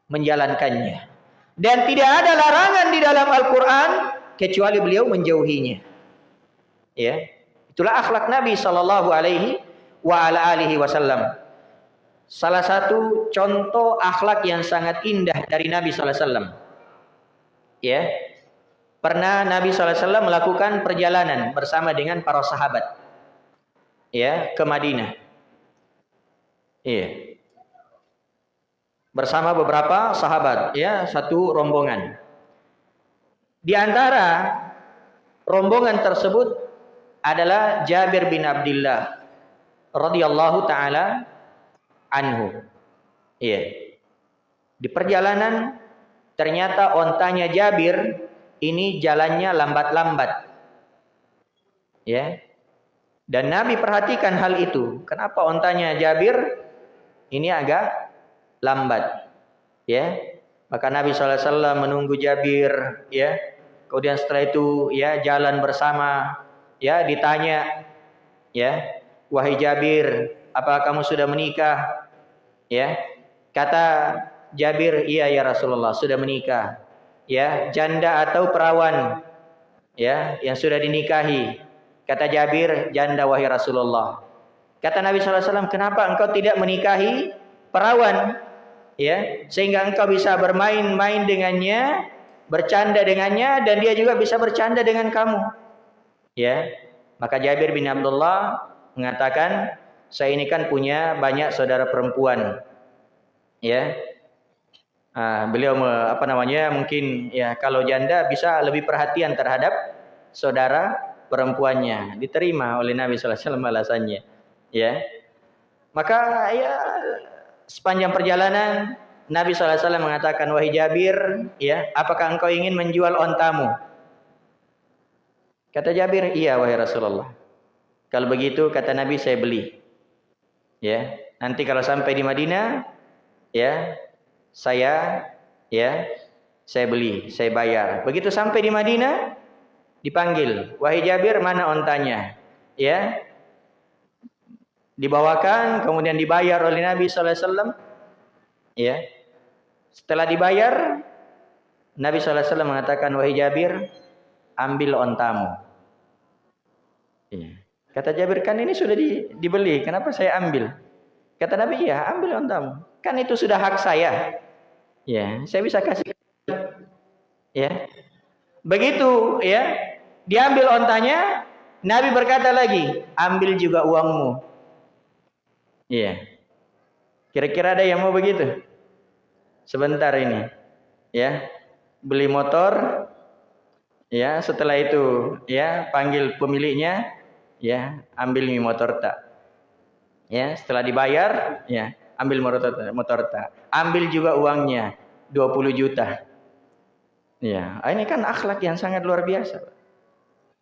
A: menjalankannya. Dan tidak ada larangan di dalam Al-Qur'an kecuali beliau menjauhinya. Ya. Itulah akhlak Nabi sallallahu alaihi wasallam. Salah satu contoh akhlak yang sangat indah dari Nabi sallallahu alaihi wasallam. Ya. Pernah Nabi sallallahu alaihi wasallam melakukan perjalanan bersama dengan para sahabat. Ya, ke Madinah. Iya. Bersama beberapa sahabat, ya, satu rombongan. Di antara rombongan tersebut adalah Jabir bin Abdullah radhiyallahu taala anhu. Iya. Di perjalanan ternyata ontanya Jabir ini jalannya lambat-lambat. Ya. Dan Nabi perhatikan hal itu. Kenapa ontanya Jabir ini agak lambat? Ya. Maka Nabi SAW menunggu Jabir, ya. Kemudian setelah itu ya jalan bersama ya ditanya ya wahai Jabir apa kamu sudah menikah ya kata Jabir iya ya Rasulullah sudah menikah ya janda atau perawan ya yang sudah dinikahi kata Jabir janda wahai Rasulullah kata Nabi SAW kenapa engkau tidak menikahi perawan ya sehingga engkau bisa bermain-main dengannya bercanda dengannya dan dia juga bisa bercanda dengan kamu Ya. Maka Jabir bin Abdullah mengatakan, saya ini kan punya banyak saudara perempuan. Ya. Ah, beliau apa namanya? Mungkin ya kalau janda bisa lebih perhatian terhadap saudara perempuannya. Diterima oleh Nabi sallallahu alaihi wasallam alasannya. Ya. Maka ya sepanjang perjalanan Nabi SAW mengatakan, Wahai Jabir, ya, apakah engkau ingin menjual ontamu? Kata Jabir, iya wahai Rasulullah. Kalau begitu kata Nabi saya beli. Ya, nanti kalau sampai di Madinah, ya, saya ya, saya beli, saya bayar. Begitu sampai di Madinah, dipanggil, "Wahai Jabir, mana ontanya?" Ya. Dibawakan, kemudian dibayar oleh Nabi wasallam. Ya. Setelah dibayar, Nabi wasallam mengatakan, "Wahai Jabir, ambil ontamu. Iya. Kata Jabir, kan ini sudah di, dibeli, kenapa saya ambil? Kata Nabi, ya ambil ontamu. Kan itu sudah hak saya. Ya, saya bisa kasih. Ya. Begitu, ya. Diambil ontanya, Nabi berkata lagi, ambil juga uangmu. Iya. Kira-kira ada yang mau begitu? Sebentar ini. Ya. Beli motor, ya setelah itu ya panggil pemiliknya ya ambil motor tak ya setelah dibayar ya ambil motor motor tak ambil juga uangnya 20 juta ya ini kan akhlak yang sangat luar biasa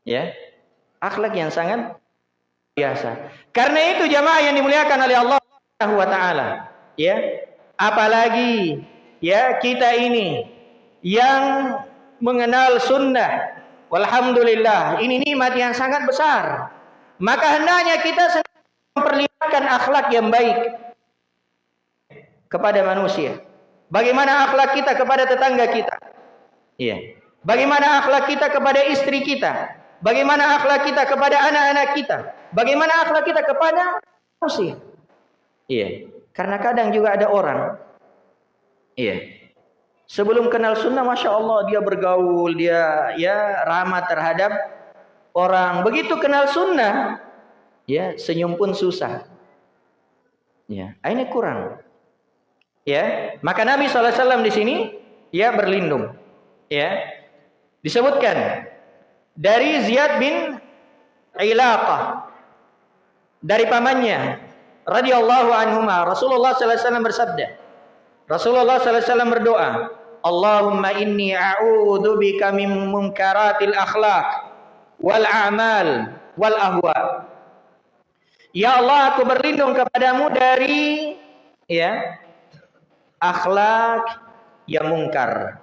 A: ya akhlak yang sangat biasa karena itu jamaah yang dimuliakan oleh Allah Subhanahu wa taala ya apalagi ya kita ini yang mengenal sunnah. Walhamdulillah, ini nikmat yang sangat besar. Maka hendaknya kita memperlihatkan akhlak yang baik kepada manusia. Bagaimana akhlak kita kepada tetangga kita? Iya. Bagaimana akhlak kita kepada istri kita? Bagaimana akhlak kita kepada anak-anak kita? Bagaimana akhlak kita kepada manusia? Iya. Karena kadang juga ada orang Iya. Sebelum kenal sunnah, masya Allah dia bergaul, dia ya ramah terhadap orang. Begitu kenal sunnah, ya senyum pun susah. Ya, ini kurang. Ya, maka Nabi SAW di sini ya berlindung. Ya, disebutkan dari Ziyad bin Ilaqah dari pamannya radhiyallahu anhu Rasulullah SAW bersabda Rasulullah SAW berdoa, Allahumma inni a'udhu bika min munkaratil akhlak wal a'mal wal ahwa. Ya Allah, aku berlindung kepadamu dari ya akhlak yang mungkar.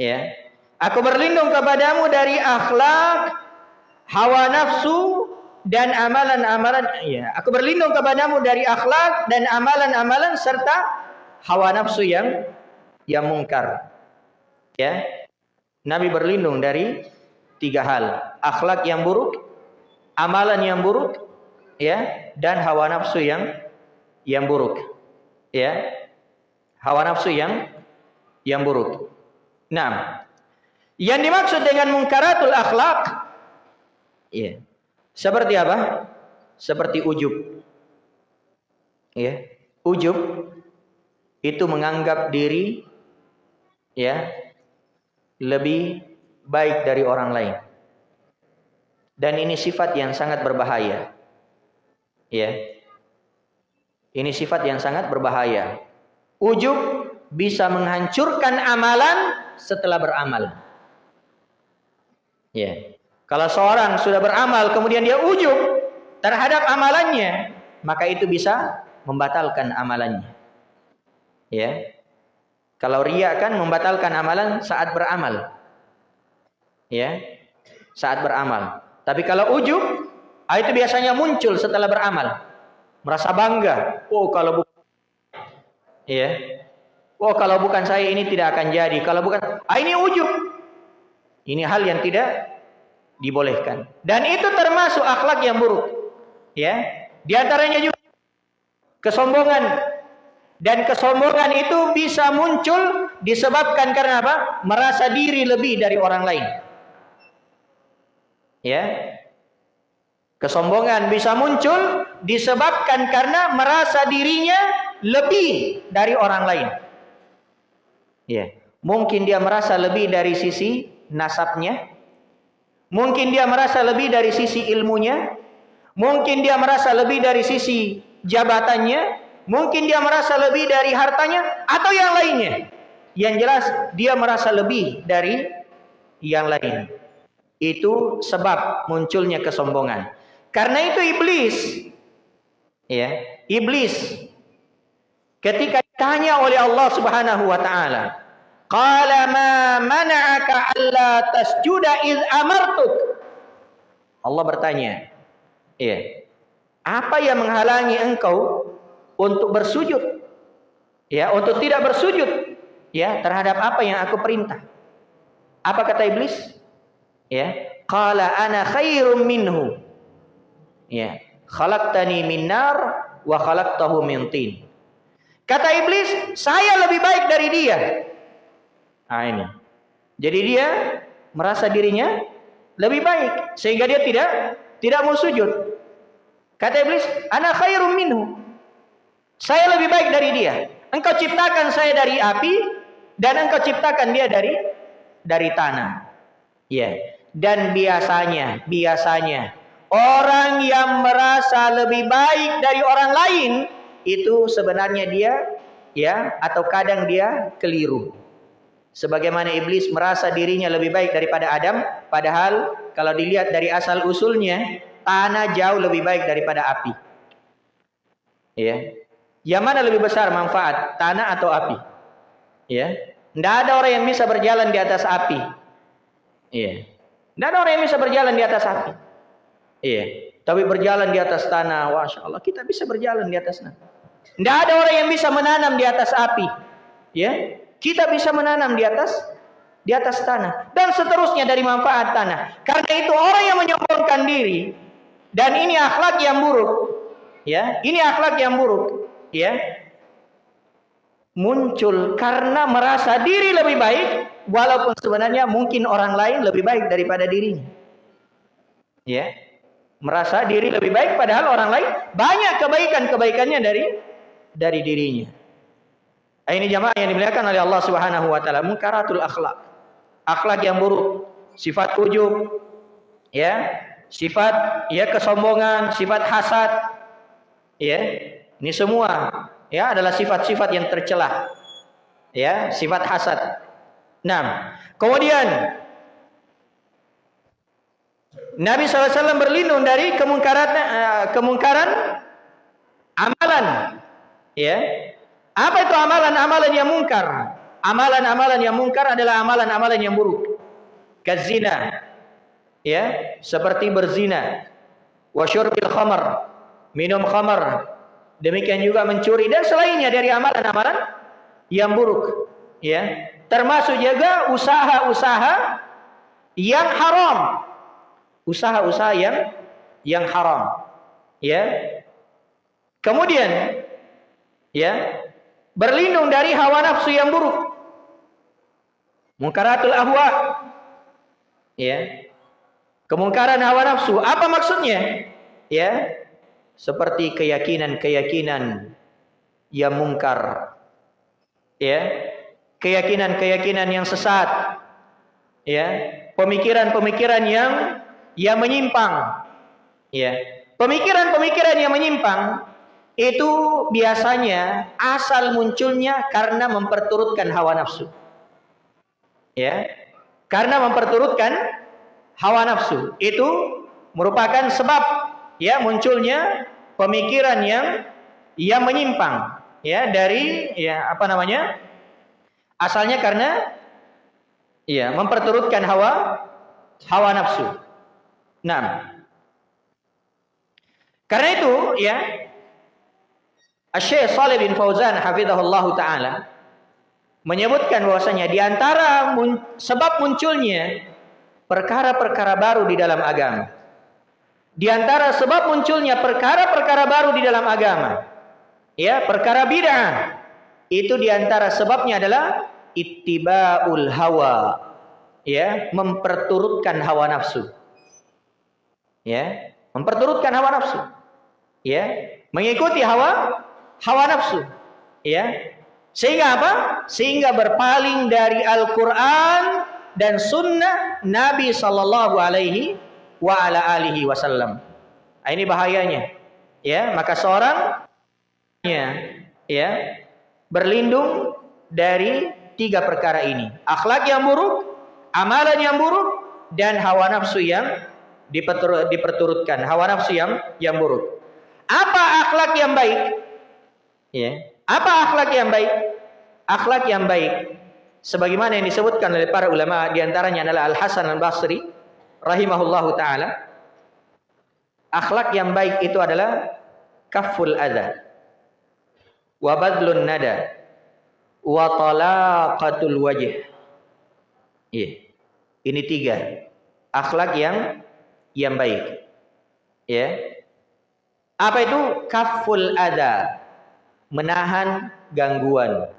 A: Ya. Aku berlindung kepadamu dari akhlak, hawa nafsu dan amalan-amalan. Ya aku berlindung kepadamu dari akhlak dan amalan-amalan serta hawa nafsu yang yang mungkar. Ya Nabi berlindung dari tiga hal. Akhlak yang buruk amalan yang buruk ya dan hawa nafsu yang yang buruk. Ya hawa nafsu yang yang buruk. Nah yang dimaksud dengan mungkaratul akhlak ya seperti apa? Seperti ujub. Ya, ujub itu menganggap diri ya lebih baik dari orang lain. Dan ini sifat yang sangat berbahaya. Ya. Ini sifat yang sangat berbahaya. Ujub bisa menghancurkan amalan setelah beramal. Ya. Kalau seorang sudah beramal kemudian dia ujub terhadap amalannya, maka itu bisa membatalkan amalannya. Ya. Kalau ria kan membatalkan amalan saat beramal. Ya. Saat beramal. Tapi kalau ujub ah, itu biasanya muncul setelah beramal. Merasa bangga. Oh, kalau bukan ya. Oh, kalau bukan saya ini tidak akan jadi. Kalau bukan ah ini ujub. Ini hal yang tidak dibolehkan. Dan itu termasuk akhlak yang buruk. Ya. Di antaranya juga kesombongan. Dan kesombongan itu bisa muncul disebabkan karena apa? Merasa diri lebih dari orang lain. Ya. Kesombongan bisa muncul disebabkan karena merasa dirinya lebih dari orang lain. Ya. Mungkin dia merasa lebih dari sisi nasabnya, Mungkin dia merasa lebih dari sisi ilmunya, mungkin dia merasa lebih dari sisi jabatannya, mungkin dia merasa lebih dari hartanya atau yang lainnya. Yang jelas dia merasa lebih dari yang lain. Itu sebab munculnya kesombongan. Karena itu iblis ya, iblis ketika ditanya oleh Allah Subhanahu wa taala, Qala ma mana'aka alla tasjuda iz amartuk. Allah bertanya, ya. Apa yang menghalangi engkau untuk bersujud? Ya, untuk tidak bersujud ya terhadap apa yang aku perintah. Apa kata iblis? Ya, qala ana khairum minhu. Ya, khalaqtani min nar wa khalaqtahu min tin. Kata iblis, saya lebih baik dari dia. Nah ini. Jadi dia merasa dirinya lebih baik sehingga dia tidak tidak mau sujud. Kata iblis, "Ana khairum minhu." Saya lebih baik dari dia. Engkau ciptakan saya dari api dan engkau ciptakan dia dari dari tanah. Ya. Dan biasanya, biasanya orang yang merasa lebih baik dari orang lain itu sebenarnya dia ya atau kadang dia keliru. Sebagaimana iblis merasa dirinya lebih baik daripada Adam, padahal kalau dilihat dari asal usulnya, tanah jauh lebih baik daripada api. Ya. Yang mana lebih besar manfaat, tanah atau api? Ya. Tidak ada orang yang bisa berjalan di atas api. Iya. Tidak ada orang yang bisa berjalan di atas api. Iya. Tapi berjalan di atas tanah, Masya Allah, kita bisa berjalan di atas tanah. Tidak ada orang yang bisa menanam di atas api. Ya, kita bisa menanam di atas di atas tanah. Dan seterusnya dari manfaat tanah. Karena itu orang yang menyombongkan diri dan ini akhlak yang buruk, ya, ini akhlak yang buruk, ya, muncul karena merasa diri lebih baik, walaupun sebenarnya mungkin orang lain lebih baik daripada dirinya, ya, merasa diri lebih baik, padahal orang lain banyak kebaikan kebaikannya dari dari dirinya. Ini jamaah yang dimuliakan oleh Allah Subhanahu wa taala, munkaratul akhlak. Akhlak yang buruk, sifat ujub, ya, sifat ya kesombongan, sifat hasad. Ya. Ini semua ya adalah sifat-sifat yang tercela. Ya, sifat hasad. Nah, kemudian Nabi SAW berlindung dari kemungkaran uh, kemungkaran amalan ya apa itu amalan-amalan yang mungkar? Amalan-amalan yang mungkar adalah amalan-amalan yang buruk. kazina ya seperti berzina. Wa syurbil khamar. Minum khamar. Demikian juga mencuri dan selainnya dari amalan-amalan yang buruk. Ya termasuk juga usaha-usaha yang haram. Usaha-usaha yang yang haram. Ya kemudian ya berlindung dari hawa nafsu yang buruk Mungkaratul ahwa. Ya. Kemungkaran hawa nafsu. Apa maksudnya? Ya. Seperti keyakinan-keyakinan yang mungkar. Ya. Keyakinan-keyakinan yang sesat. Ya. Pemikiran-pemikiran yang yang menyimpang. Ya. Pemikiran-pemikiran yang menyimpang itu biasanya asal munculnya karena memperturutkan hawa nafsu. Ya. Karena memperturutkan hawa nafsu. Itu merupakan sebab ya munculnya pemikiran yang yang menyimpang ya dari ya apa namanya? Asalnya karena ya memperturutkan hawa hawa nafsu. Nah, karena itu ya Syekh Saleh bin Fauzan hafizahullah taala menyebutkan bahwasanya di antara mun sebab munculnya perkara-perkara baru di dalam agama. Di antara sebab munculnya perkara-perkara baru di dalam agama. Ya, perkara bid'ah. Itu di antara sebabnya adalah ittiba'ul hawa. Ya, memperturutkan hawa nafsu. Ya, memperturutkan hawa nafsu. Ya, mengikuti hawa hawa nafsu. Ya, sehingga apa? Sehingga berpaling dari Al-Quran dan Sunnah Nabi Sallallahu Alaihi wa ala alihi Wasallam. Nah, ini bahayanya. Ya, maka seorang ya, ya berlindung dari tiga perkara ini: akhlak yang buruk, amalan yang buruk, dan hawa nafsu yang diperturutkan. Hawa nafsu yang yang buruk. Apa akhlak yang baik? Ya, apa akhlak yang baik? Akhlak yang baik sebagaimana yang disebutkan oleh para ulama di antaranya adalah Al Hasan Al Basri rahimahullahu taala. Akhlak yang baik itu adalah kaful adha wa badlun nada wa talaqatul wajh. Iya. Ini tiga akhlak yang yang baik. Ya. Apa itu kaful ada? Menahan gangguan.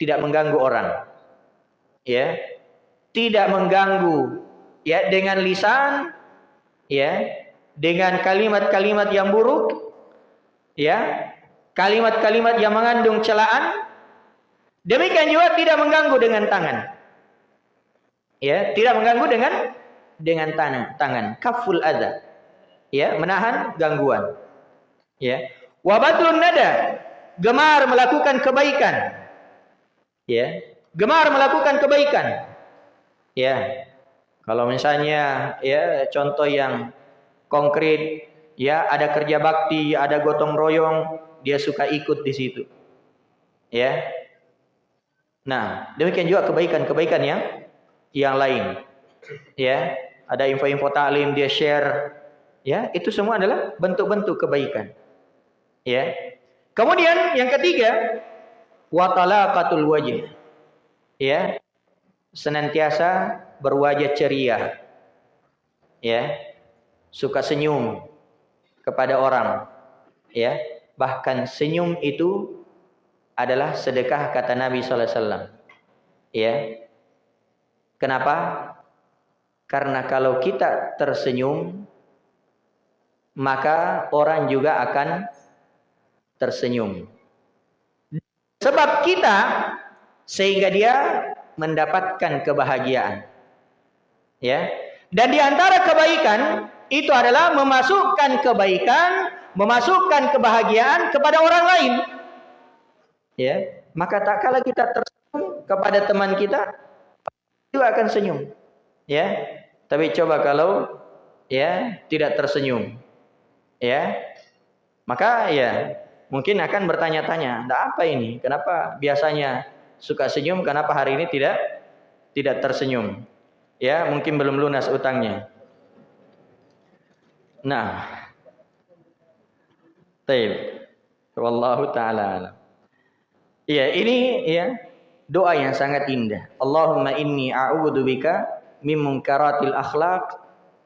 A: Tidak mengganggu orang. Ya. Tidak mengganggu ya dengan lisan ya, dengan kalimat-kalimat yang buruk ya, kalimat-kalimat yang mengandung celaan. Demikian juga tidak mengganggu dengan tangan. Ya, tidak mengganggu dengan dengan tangan, tangan. Kaful adza. Ya, menahan gangguan. Ya. Wabatlun nada, gemar melakukan kebaikan. Ya, gemar melakukan kebaikan. Ya. Kalau misalnya ya contoh yang konkret, ya ada kerja bakti, ada gotong royong, dia suka ikut di situ. Ya. Nah, demikian juga kebaikan-kebaikan yang yang lain. Ya, ada info-info taklim dia share. Ya, itu semua adalah bentuk-bentuk kebaikan. Ya. Kemudian yang ketiga, watalaqatul wajh. Ya. Senantiasa berwajah ceria. Ya. Suka senyum kepada orang. Ya. Bahkan senyum itu adalah sedekah kata Nabi sallallahu alaihi wasallam. Ya. Kenapa? Karena kalau kita tersenyum maka orang juga akan tersenyum. Sebab kita sehingga dia mendapatkan kebahagiaan. Ya. Dan di antara kebaikan itu adalah memasukkan kebaikan, memasukkan kebahagiaan kepada orang lain. Ya, maka tak kala kita tersenyum kepada teman kita, juga akan senyum. Ya. Tapi coba kalau ya tidak tersenyum. Ya. Maka ya mungkin akan bertanya-tanya, "Enggak apa ini? Kenapa biasanya suka senyum, kenapa hari ini tidak tidak tersenyum?" Ya, mungkin belum lunas utangnya. Nah. Taib. Wallahu taala Iya, ini ya doa yang sangat indah. Allahumma inni a'udzubika min munkaratil akhlaq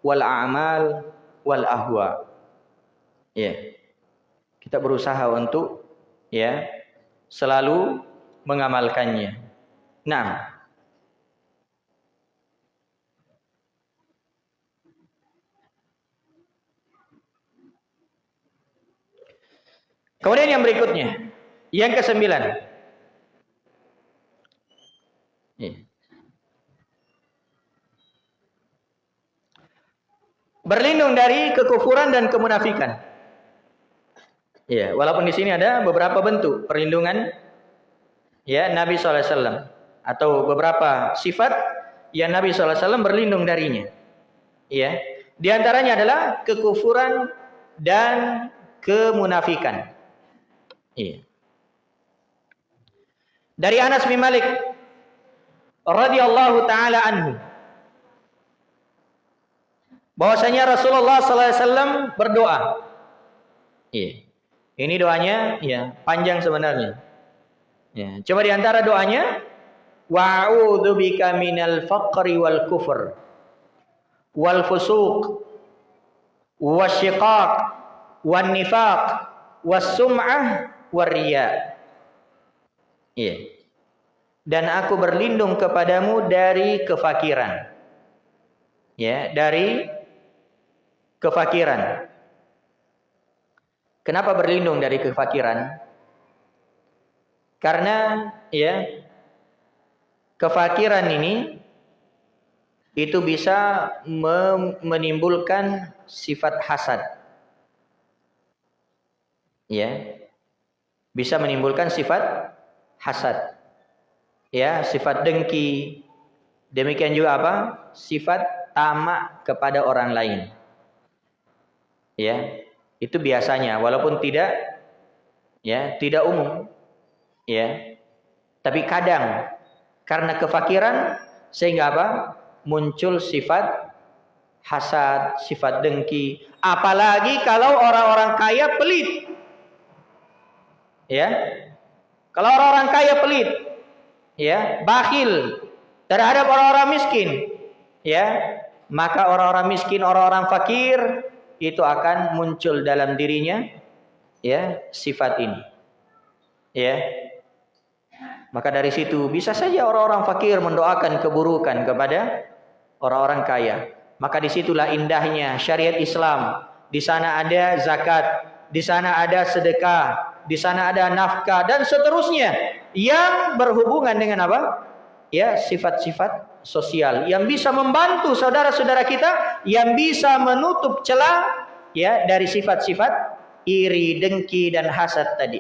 A: wal a'mal wal ahwa. Ya. Kita berusaha untuk ya selalu mengamalkannya. Nah, Kemudian yang berikutnya, yang kesembilan. Berlindung dari kekufuran dan kemunafikan. Ya, walaupun di sini ada beberapa bentuk perlindungan ya Nabi SAW atau beberapa sifat yang Nabi SAW berlindung darinya. Ya, di antaranya adalah kekufuran dan kemunafikan. Iya. Dari Anas bin Malik radhiyallahu taala anhu bahwasanya Rasulullah sallallahu alaihi wasallam berdoa. Iya. Ini doanya ya panjang sebenarnya. Ya, coba di antara doanya wa'udzu bika minal faqri wal kufr wal fusuq wasyiqaq wan nifaq was sum'ah waria. Iya. Dan aku berlindung kepadamu dari kefakiran. Ya, dari kefakiran. Kenapa berlindung dari kefakiran? Karena ya kefakiran ini itu bisa menimbulkan sifat hasad. Ya bisa menimbulkan sifat hasad. Ya, sifat dengki. Demikian juga apa? Sifat tamak kepada orang lain. Ya, itu biasanya walaupun tidak ya, tidak umum. Ya. Tapi kadang karena kefakiran sehingga apa? Muncul sifat hasad, sifat dengki. Apalagi kalau orang-orang kaya pelit. Ya. Kalau orang-orang kaya pelit, ya, bakhil terhadap orang-orang miskin, ya, maka orang-orang miskin, orang-orang fakir itu akan muncul dalam dirinya ya sifat ini. Ya. Maka dari situ bisa saja orang-orang fakir mendoakan keburukan kepada orang-orang kaya. Maka di situlah indahnya syariat Islam. Di sana ada zakat, di sana ada sedekah, di sana ada nafkah dan seterusnya yang berhubungan dengan apa? Ya, sifat-sifat sosial yang bisa membantu saudara-saudara kita yang bisa menutup celah ya dari sifat-sifat iri, dengki dan hasad tadi.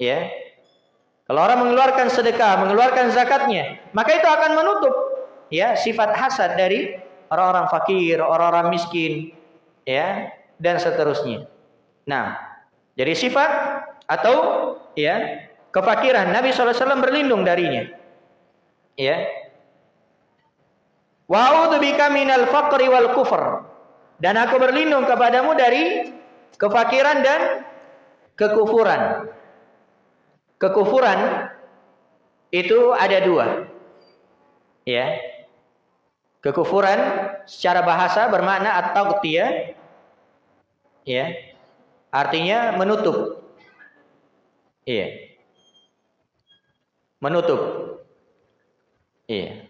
A: Ya. Kalau orang mengeluarkan sedekah, mengeluarkan zakatnya, maka itu akan menutup ya sifat hasad dari orang-orang fakir, orang-orang miskin, ya, dan seterusnya. Nah, jadi sifat atau ya kefakiran Nabi SAW berlindung darinya. Ya. Wa bika minal faqri wal kufr. Dan aku berlindung kepadamu dari kefakiran dan kekufuran. Kekufuran itu ada dua. Ya. Kekufuran secara bahasa bermakna atau. Ya. Artinya menutup. Iya. Menutup. Iya.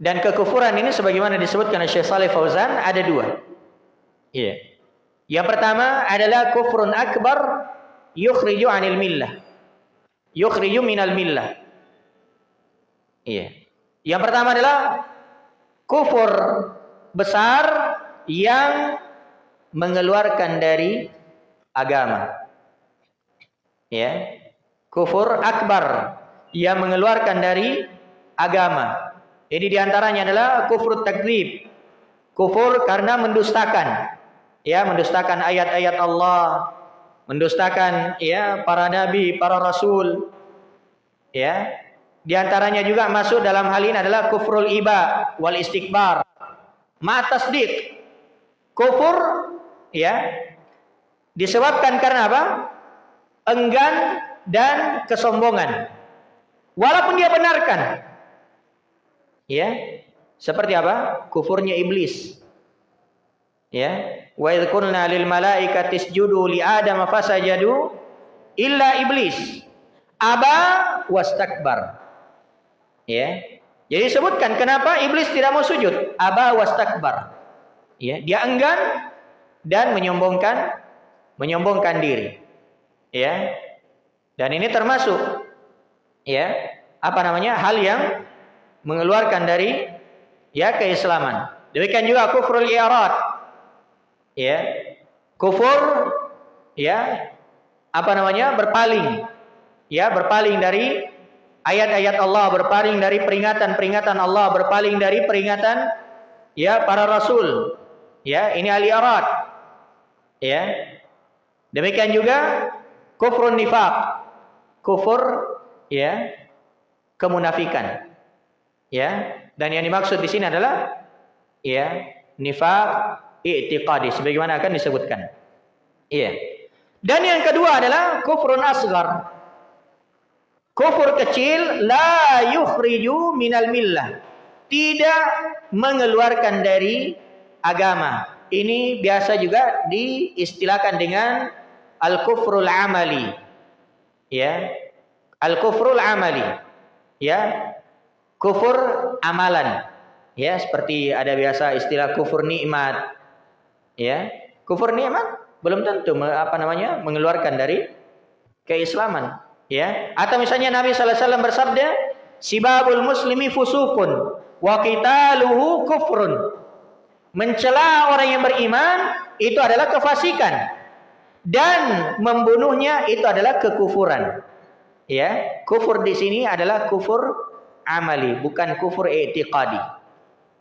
A: Dan kekufuran ini sebagaimana disebutkan oleh Syekh Saleh Fauzan ada dua. Iya. Yang pertama adalah kufrun akbar yukhriju anil millah. Yukhriju minal millah. Iya. Yang pertama adalah kufur besar yang mengeluarkan dari agama. Ya. Kufur akbar yang mengeluarkan dari agama. Ini di antaranya adalah kufur takdzib. Kufur karena mendustakan. Ya, mendustakan ayat-ayat Allah, mendustakan ya para nabi, para rasul. Ya. Di antaranya juga masuk dalam hal ini adalah kufrul iba wal istikbar. Matasdik. Kufur ya disebabkan karena apa? Enggan dan kesombongan. Walaupun dia benarkan. Ya. Seperti apa? Kufurnya iblis. Ya. Wa idh qulna lil malaikati isjudu li Adam fasajadu illa iblis. Aba wastakbar. Ya. Jadi sebutkan kenapa iblis tidak mau sujud? Aba wastakbar. Ya, dia enggan dan menyombongkan menyombongkan diri. Ya. Dan ini termasuk ya, apa namanya? hal yang mengeluarkan dari ya keislaman. Demikian juga kufrul i'rad. Ya. Kufur ya apa namanya? berpaling. Ya, berpaling dari ayat-ayat Allah berpaling dari peringatan-peringatan Allah, berpaling dari peringatan ya para rasul. Ya, ini ahli arad. Ya. Demikian juga kufrun nifaq. Kufur ya kemunafikan. Ya. Dan yang dimaksud di sini adalah ya nifaq i'tiqadi sebagaimana akan disebutkan. Iya. Dan yang kedua adalah kufrun asgar. Kufur kecil la yukhriju minal millah. Tidak mengeluarkan dari agama. Ini biasa juga diistilahkan dengan al-kufrul amali. Ya. Al-kufrul amali. Ya. Kufur amalan. Ya, seperti ada biasa istilah kufur nikmat. Ya. Kufur nikmat belum tentu apa namanya? mengeluarkan dari keislaman ya atau misalnya Nabi sallallahu alaihi wasallam bersabda sibabul muslimi fusukun wa qitaluhu kufrun mencela orang yang beriman itu adalah kefasikan dan membunuhnya itu adalah kekufuran. Ya kufur di sini adalah kufur amali bukan kufur i'tiqadi.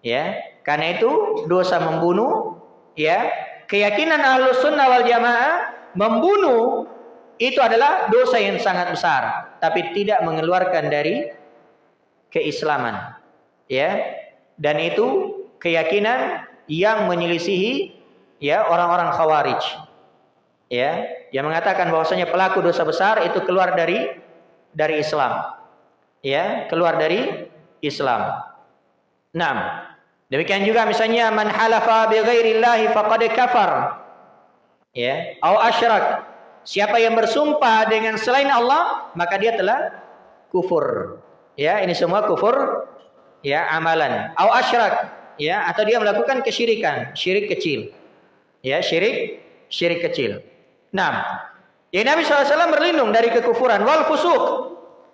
A: Ya karena itu dosa membunuh ya. Keyakinan ahlus sunnah wal jamaah membunuh itu adalah dosa yang sangat besar tapi tidak mengeluarkan dari keislaman. Ya dan itu keyakinan yang menyelisihi ya orang-orang khawarij ya yang mengatakan bahwasanya pelaku dosa besar itu keluar dari dari Islam ya keluar dari Islam Nah, demikian juga misalnya man halafa bi ghairillahi faqad kafar ya au asyrak Siapa yang bersumpah dengan selain Allah, maka dia telah kufur. Ya, ini semua kufur ya amalan. Au asyrak, ya, atau dia melakukan kesyirikan, syirik kecil. Ya, syirik syirik kecil. Nah, ya Nabi SAW berlindung dari kekufuran wal fusuk,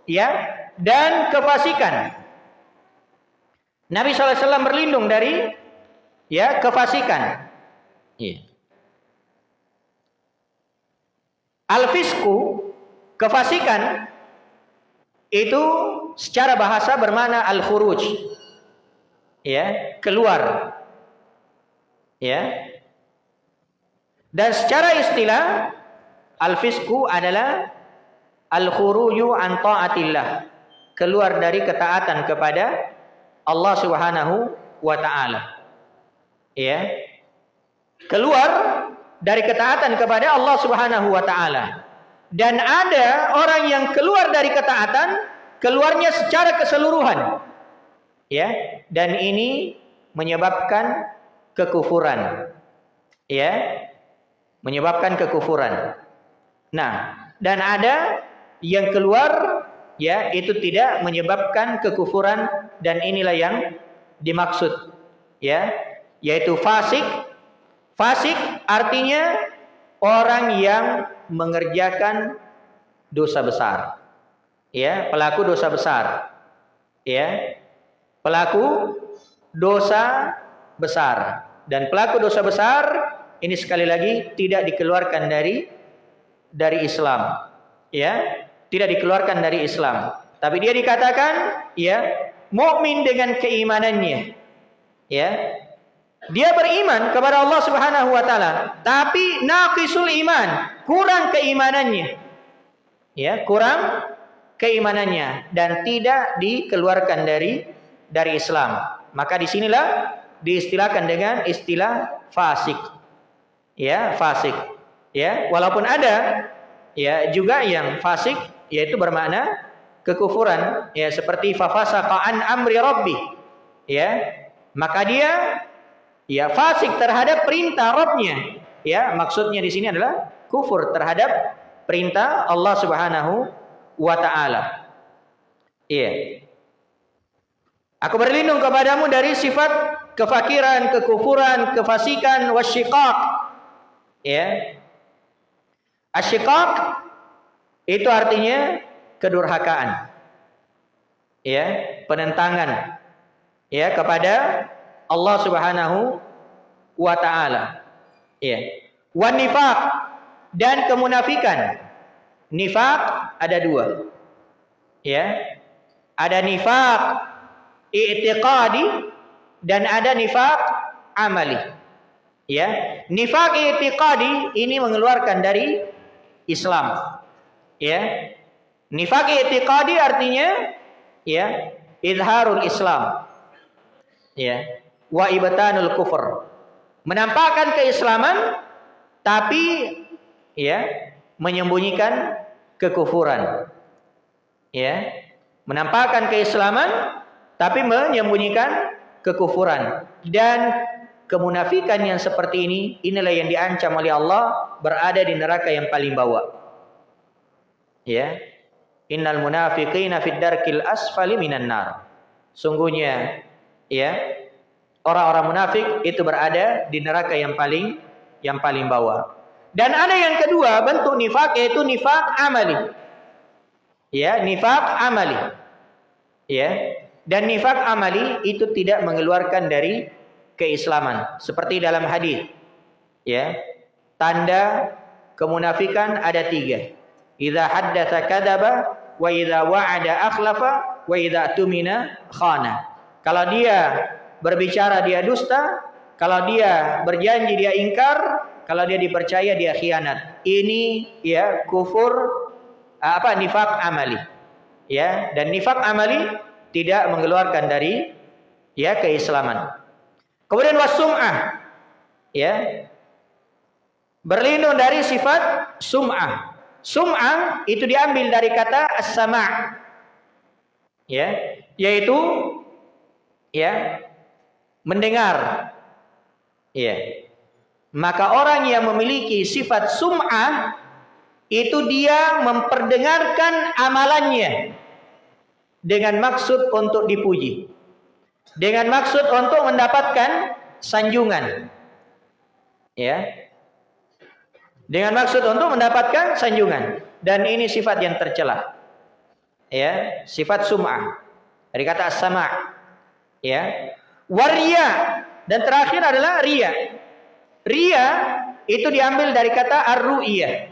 A: ya, dan kefasikan. Nabi SAW berlindung dari ya kefasikan. Ya. Al-fisku, kefasikan itu secara bahasa bermana al-khuruj. Ya, keluar. Ya. Dan secara istilah al-fisku adalah al-khuruju an ta'atillah. Keluar dari ketaatan kepada Allah Subhanahu wa taala. Ya. Keluar dari ketaatan kepada Allah Subhanahu wa taala. Dan ada orang yang keluar dari ketaatan, keluarnya secara keseluruhan. Ya, dan ini menyebabkan kekufuran. Ya. Menyebabkan kekufuran. Nah, dan ada yang keluar ya itu tidak menyebabkan kekufuran dan inilah yang dimaksud ya yaitu fasik Fasik artinya orang yang mengerjakan dosa besar. Ya, pelaku dosa besar. Ya. Pelaku dosa besar. Dan pelaku dosa besar ini sekali lagi tidak dikeluarkan dari dari Islam. Ya, tidak dikeluarkan dari Islam. Tapi dia dikatakan ya mukmin dengan keimanannya. Ya, dia beriman kepada Allah Subhanahu wa taala, tapi naqisul iman, kurang keimanannya. Ya, kurang keimanannya dan tidak dikeluarkan dari dari Islam. Maka di sinilah diistilahkan dengan istilah fasik. Ya, fasik. Ya, walaupun ada ya juga yang fasik yaitu bermakna kekufuran ya seperti fafasaqa an amri rabbi. Ya, maka dia ya fasik terhadap perintah Rabbnya. Ya, maksudnya di sini adalah kufur terhadap perintah Allah Subhanahu wa taala. Iya. Aku berlindung kepadamu dari sifat kefakiran, kekufuran, kefasikan, wasyiqaq. Ya. Asyiqaq itu artinya kedurhakaan. Ya, penentangan ya kepada Allah Subhanahu wa taala. Ya. Wan nifaq dan kemunafikan. Nifak ada dua. Ya. Ada nifak i'tiqadi dan ada nifak amali. Ya. Nifak i'tiqadi ini mengeluarkan dari Islam. Ya. Nifak i'tiqadi artinya ya, izharul Islam. Ya. Wa ibtanul kufur. Menampakkan keislaman tapi ya menyembunyikan kekufuran. Ya, menampakkan keislaman tapi menyembunyikan kekufuran dan kemunafikan yang seperti ini inilah yang diancam oleh Allah berada di neraka yang paling bawah. Ya. Innal munafiqina fid darkil asfali minan nar. Sungguhnya ya orang-orang munafik itu berada di neraka yang paling yang paling bawah. Dan ada yang kedua bentuk nifak yaitu nifak amali. Ya, nifak amali. Ya. Dan nifak amali itu tidak mengeluarkan dari keislaman. Seperti dalam hadis. Ya. Tanda kemunafikan ada tiga. Idza haddatsa kadzaba wa idza wa'ada akhlafa wa idza tumina khana. Kalau dia berbicara dia dusta, kalau dia berjanji dia ingkar, kalau dia dipercaya dia khianat. Ini ya kufur apa nifak amali. Ya, dan nifak amali tidak mengeluarkan dari ya keislaman. Kemudian wasum'ah. Ya. Berlindung dari sifat sum'ah. Sum'ah itu diambil dari kata as-sama'. Ya, yaitu ya mendengar. Ya, maka orang yang memiliki sifat sum'ah itu dia memperdengarkan amalannya dengan maksud untuk dipuji. Dengan maksud untuk mendapatkan sanjungan. Ya. Dengan maksud untuk mendapatkan sanjungan dan ini sifat yang tercela. Ya, sifat sum'ah. Dari kata sama. Ya. Waria dan terakhir adalah ria. Ria itu diambil dari kata ar-ru'iyah.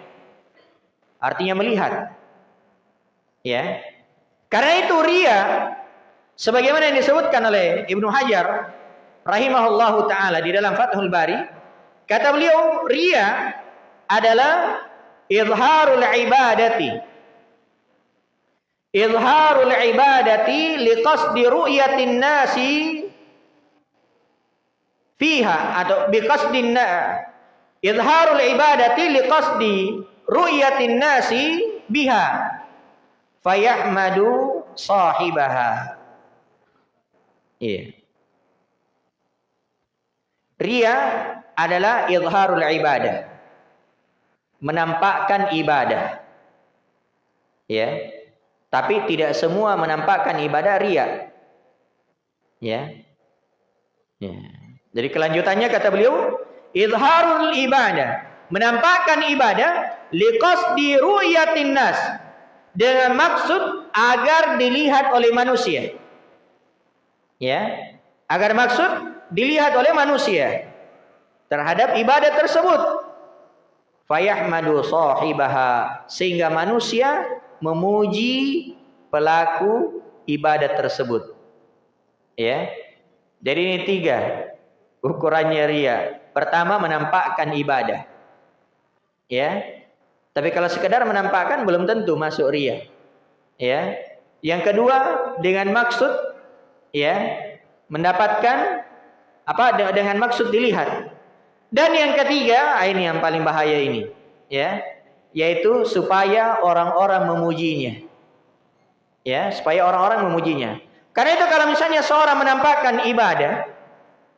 A: Artinya melihat. Ya. Karena itu ria sebagaimana yang disebutkan oleh Ibnu Hajar rahimahullahu taala di dalam Fathul Bari, kata beliau ria adalah izharul ibadati. Izharul ibadati liqasdi ru'yatin nasi fiha atau biqasdin idharul ibadati liqasdi ru'yatin nasi biha fayahmadu sahibaha iya. Ria adalah izharul ibadah. Menampakkan ibadah. Ya. Tapi tidak semua menampakkan ibadah ria. Ya. Ya. Jadi kelanjutannya kata beliau, izharul ibadah, menampakkan ibadah liqasdi ru'yatin nas. Dengan maksud agar dilihat oleh manusia. Ya, agar maksud dilihat oleh manusia terhadap ibadah tersebut. Fayahmadu sahibaha sehingga manusia memuji pelaku ibadah tersebut. Ya. Jadi ini tiga ukurannya ria. Pertama menampakkan ibadah. Ya. Tapi kalau sekedar menampakkan belum tentu masuk ria. Ya. Yang kedua dengan maksud ya mendapatkan apa dengan maksud dilihat. Dan yang ketiga, ah, ini yang paling bahaya ini, ya, yaitu supaya orang-orang memujinya. Ya, supaya orang-orang memujinya. Karena itu kalau misalnya seorang menampakkan ibadah,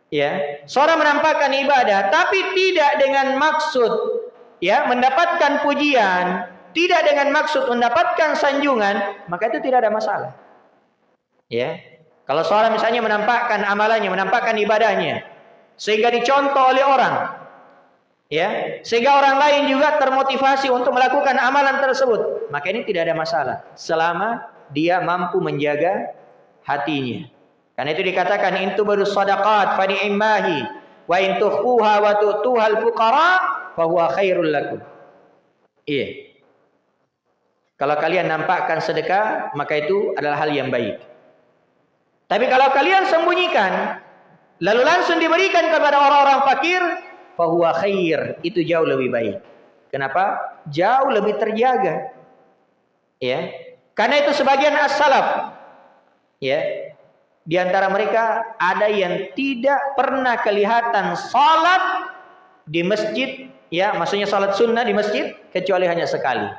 A: ya, seorang menampakkan ibadah tapi tidak dengan maksud ya mendapatkan pujian, tidak dengan maksud mendapatkan sanjungan, maka itu tidak ada masalah. Ya. Kalau seorang misalnya menampakkan amalannya, menampakkan ibadahnya, sehingga dicontoh oleh orang ya sehingga orang lain juga termotivasi untuk melakukan amalan tersebut maka ini tidak ada masalah selama dia mampu menjaga hatinya. Karena itu dikatakan intu baru sadaqat fa ni'mahi wa in tukhfuha wa tu'tuhal fuqara fa huwa khairul lakum. Iya. Kalau kalian nampakkan sedekah maka itu adalah hal yang baik tapi kalau kalian sembunyikan lalu langsung diberikan kepada orang-orang fakir, fahuwa khair, itu jauh lebih baik. Kenapa? Jauh lebih terjaga. Ya. Karena itu sebagian as-salaf ya, di antara mereka ada yang tidak pernah kelihatan salat di masjid, ya, maksudnya salat sunnah di masjid kecuali hanya sekali.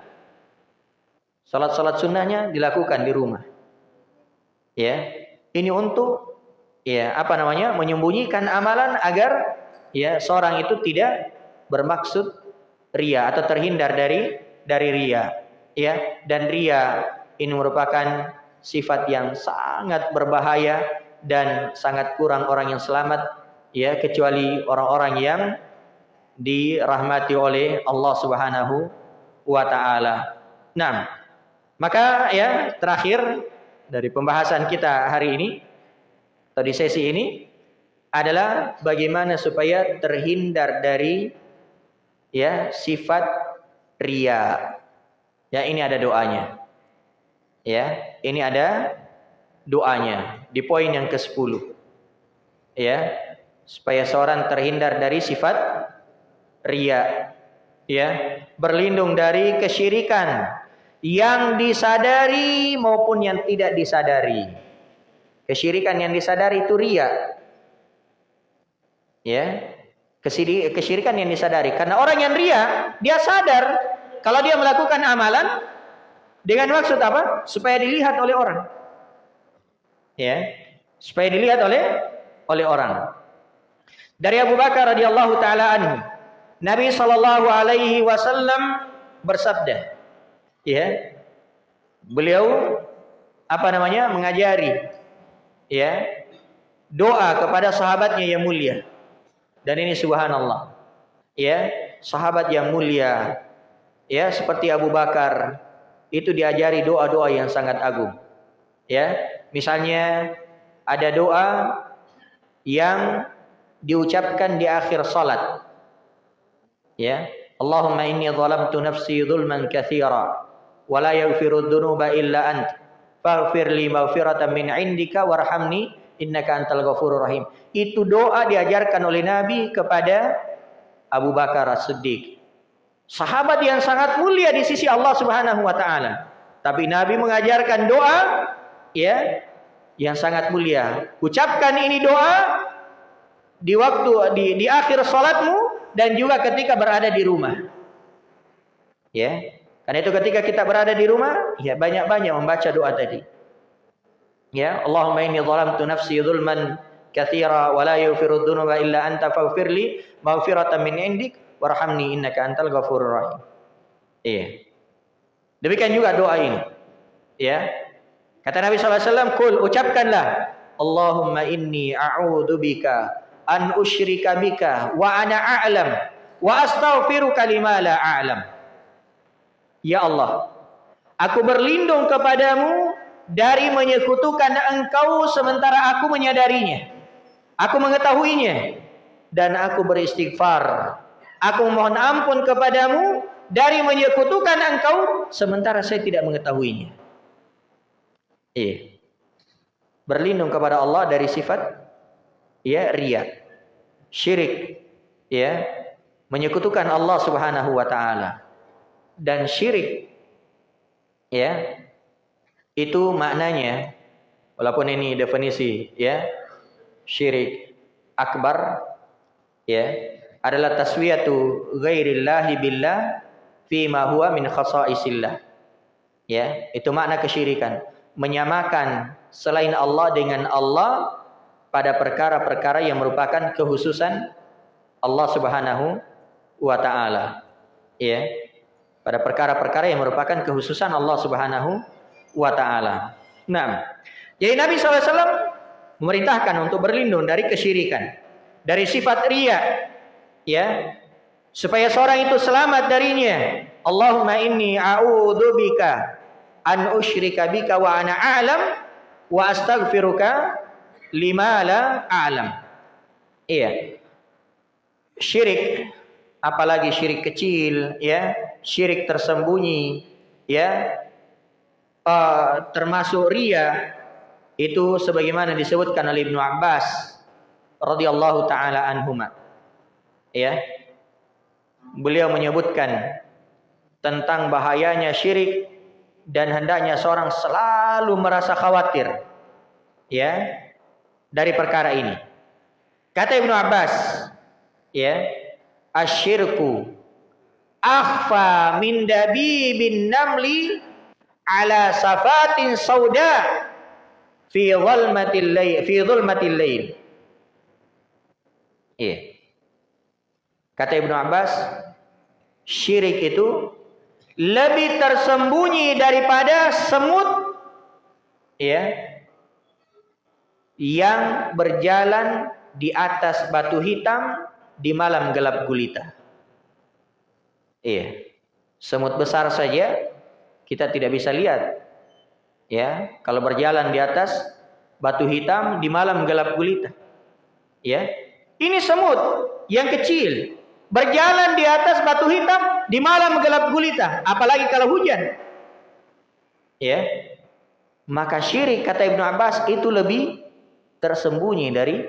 A: Salat-salat sunnahnya dilakukan di rumah. Ya, ini untuk ya apa namanya menyembunyikan amalan agar ya seorang itu tidak bermaksud ria atau terhindar dari dari ria ya dan ria ini merupakan sifat yang sangat berbahaya dan sangat kurang orang yang selamat ya kecuali orang-orang yang dirahmati oleh Allah Subhanahu wa taala. Nah, maka ya terakhir dari pembahasan kita hari ini atau di sesi ini adalah bagaimana supaya terhindar dari ya sifat ria. Ya, ini ada doanya. Ya, ini ada doanya di poin yang ke-10. Ya, supaya seorang terhindar dari sifat ria. Ya, berlindung dari kesyirikan yang disadari maupun yang tidak disadari. Kesyirikan yang disadari itu ria. Ya. Kesyirikan yang disadari. Karena orang yang ria, dia sadar kalau dia melakukan amalan dengan maksud apa? Supaya dilihat oleh orang. Ya. Supaya dilihat oleh oleh orang. Dari Abu Bakar radhiyallahu taala anhu, Nabi sallallahu alaihi wasallam bersabda, ya. Beliau apa namanya? mengajari ya doa kepada sahabatnya yang mulia. Dan ini subhanallah. Ya, sahabat yang mulia ya seperti Abu Bakar itu diajari doa-doa yang sangat agung. Ya, misalnya ada doa yang diucapkan di akhir salat. Ya, Allahumma inni zalamtu nafsi zulman katsira wa la yaghfiru dzunuba illa anta faghfir li maghfiratan min indika warhamni innaka antal ghafurur rahim. Itu doa diajarkan oleh Nabi kepada Abu Bakar As-Siddiq. Sahabat yang sangat mulia di sisi Allah Subhanahu wa taala. Tapi Nabi mengajarkan doa ya yang sangat mulia. Ucapkan ini doa di waktu di di akhir salatmu dan juga ketika berada di rumah. Ya. Karena itu ketika kita berada di rumah, ya banyak-banyak membaca doa tadi. Ya, Allahumma inni zalamtu nafsi zulman katsira wa la yaghfiru dzunuba illa anta faghfir li maghfiratan min indik warhamni innaka antal ghafurur rahim. Iya. Demikian juga doa ini. Ya. Kata Nabi sallallahu alaihi wasallam, "Qul ucapkanlah, Allahumma inni a'udzu bika an usyrika bika wa ana a'lam wa astaghfiruka lima la a'lam." Ya Allah, aku berlindung kepadamu dari menyekutukan engkau sementara aku menyadarinya. Aku mengetahuinya. Dan aku beristighfar. Aku mohon ampun kepadamu dari menyekutukan engkau sementara saya tidak mengetahuinya. Iya. Berlindung kepada Allah dari sifat ya ria, syirik, ya, menyekutukan Allah Subhanahu wa taala dan syirik ya itu maknanya walaupun ini definisi ya syirik akbar ya adalah taswiyatu ghairillahi billah fi ma huwa min khasaisillah ya itu makna kesyirikan menyamakan selain Allah dengan Allah pada perkara-perkara yang merupakan kehususan Allah Subhanahu wa taala. Ya. Pada perkara-perkara yang merupakan kehususan Allah Subhanahu wa taala. Nah, jadi Nabi SAW memerintahkan untuk berlindung dari kesyirikan, dari sifat ria, ya, supaya seorang itu selamat darinya. Allahumma inni a'udzubika an usyrika bika wa ana a'lam wa astaghfiruka lima la a'lam. Iya. Syirik apalagi syirik kecil ya, syirik tersembunyi ya. Uh, termasuk ria itu sebagaimana disebutkan oleh Ibnu Abbas radhiyallahu taala anhuma. Ya. Beliau menyebutkan tentang bahayanya syirik dan hendaknya seorang selalu merasa khawatir ya dari perkara ini. Kata Ibnu Abbas, ya, asyirku akhfa min dabibin namli ala safatin sauda fi dhulmatil layl fi dhulmatil layl. Iya. Kata Ibnu Abbas, syirik itu lebih tersembunyi daripada semut ya yang berjalan di atas batu hitam di malam gelap gulita. Iya. Semut besar saja kita tidak bisa lihat. Ya, kalau berjalan di atas batu hitam di malam gelap gulita. Ya. Ini semut yang kecil berjalan di atas batu hitam di malam gelap gulita, apalagi kalau hujan. Ya. Maka syirik kata Ibnu Abbas itu lebih tersembunyi dari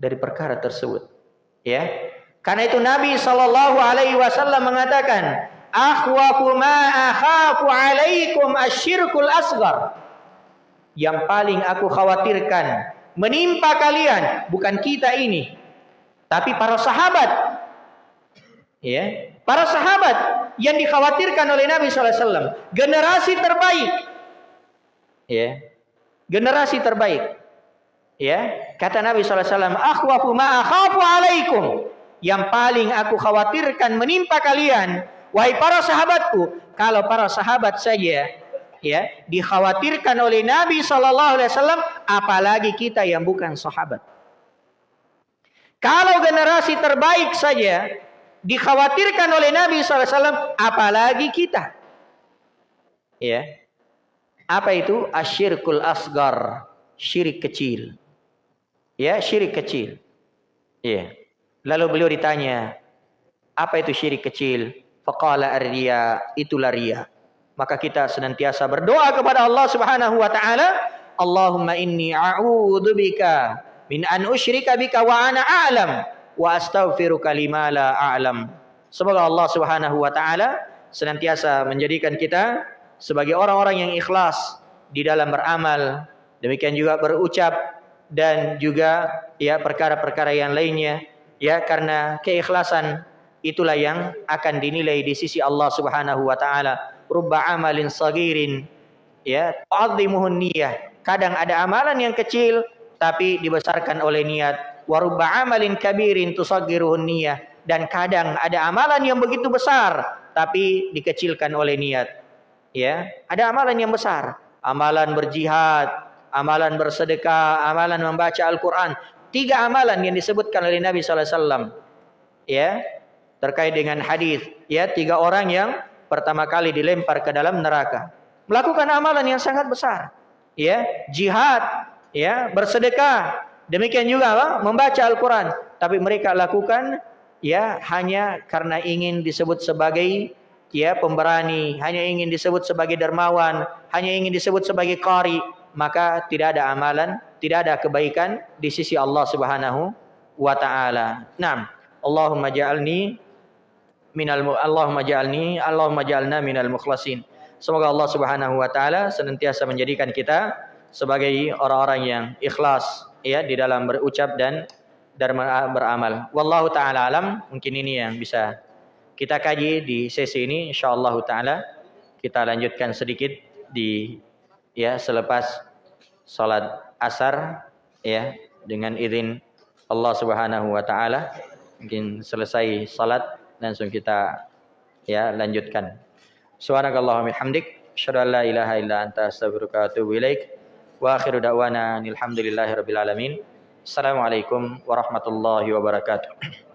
A: dari perkara tersebut. Ya. Karena itu Nabi Shallallahu alaihi wasallam mengatakan, "Akhwafu ma akhafu alaikum asyirkul asghar." Yang paling aku khawatirkan menimpa kalian bukan kita ini, tapi para sahabat. Ya, para sahabat yang dikhawatirkan oleh Nabi SAW, generasi terbaik. Ya, generasi terbaik. Ya, kata Nabi SAW, akhwafu ma akhafu alaikum. Yang paling aku khawatirkan menimpa kalian, wahai para sahabatku, kalau para sahabat saja ya dikhawatirkan oleh Nabi SAW, apalagi kita yang bukan sahabat. Kalau generasi terbaik saja dikhawatirkan oleh Nabi SAW, apalagi kita. Ya, apa itu asyirkul asgar, syirik kecil. Ya, syirik kecil. Ya. Lalu beliau ditanya, apa itu syirik kecil? Faqala ar-riya, itulah riya. Maka kita senantiasa berdoa kepada Allah Subhanahu wa taala, Allahumma inni a'udzubika min an usyrika bika wa ana a'lam wa astaghfiruka lima la a'lam. Semoga Allah Subhanahu wa taala senantiasa menjadikan kita sebagai orang-orang yang ikhlas di dalam beramal, demikian juga berucap dan juga ya perkara-perkara yang lainnya ya karena keikhlasan itulah yang akan dinilai di sisi Allah Subhanahu wa taala. Rubba amalin sagirin. Ya tu'azzimuhun niyah. Kadang ada amalan yang kecil tapi dibesarkan oleh niat. Wa rubba amalin kabirin tusaggiruhun niyah. Dan kadang ada amalan yang begitu besar tapi dikecilkan oleh niat. Ya ada amalan yang besar. Amalan berjihad amalan bersedekah, amalan membaca Al-Quran. Tiga amalan yang disebutkan oleh Nabi SAW. Ya, terkait dengan hadis. Ya, tiga orang yang pertama kali dilempar ke dalam neraka. Melakukan amalan yang sangat besar. Ya, jihad, ya, bersedekah. Demikian juga apa? membaca Al-Quran. Tapi mereka lakukan ya hanya karena ingin disebut sebagai ya pemberani, hanya ingin disebut sebagai dermawan, hanya ingin disebut sebagai qari, maka tidak ada amalan, tidak ada kebaikan di sisi Allah Subhanahu wa taala. Naam. Allahumma ja'alni minal Allahumma ja'alni Allahumma ja'alna minal mukhlasin. Semoga Allah Subhanahu wa taala senantiasa menjadikan kita sebagai orang-orang yang ikhlas ya di dalam berucap dan dan beramal. Wallahu taala alam, mungkin ini yang bisa kita kaji di sesi ini insyaallah taala kita lanjutkan sedikit di ya selepas salat asar ya dengan izin Allah Subhanahu wa taala mungkin selesai salat langsung kita ya lanjutkan. Subhanakallahumma hamdik asyhadu ilaha illa anta astaghfiruka wa atubu ilaik. Wa akhiru da'wana alhamdulillahi rabbil alamin. Assalamualaikum warahmatullahi wabarakatuh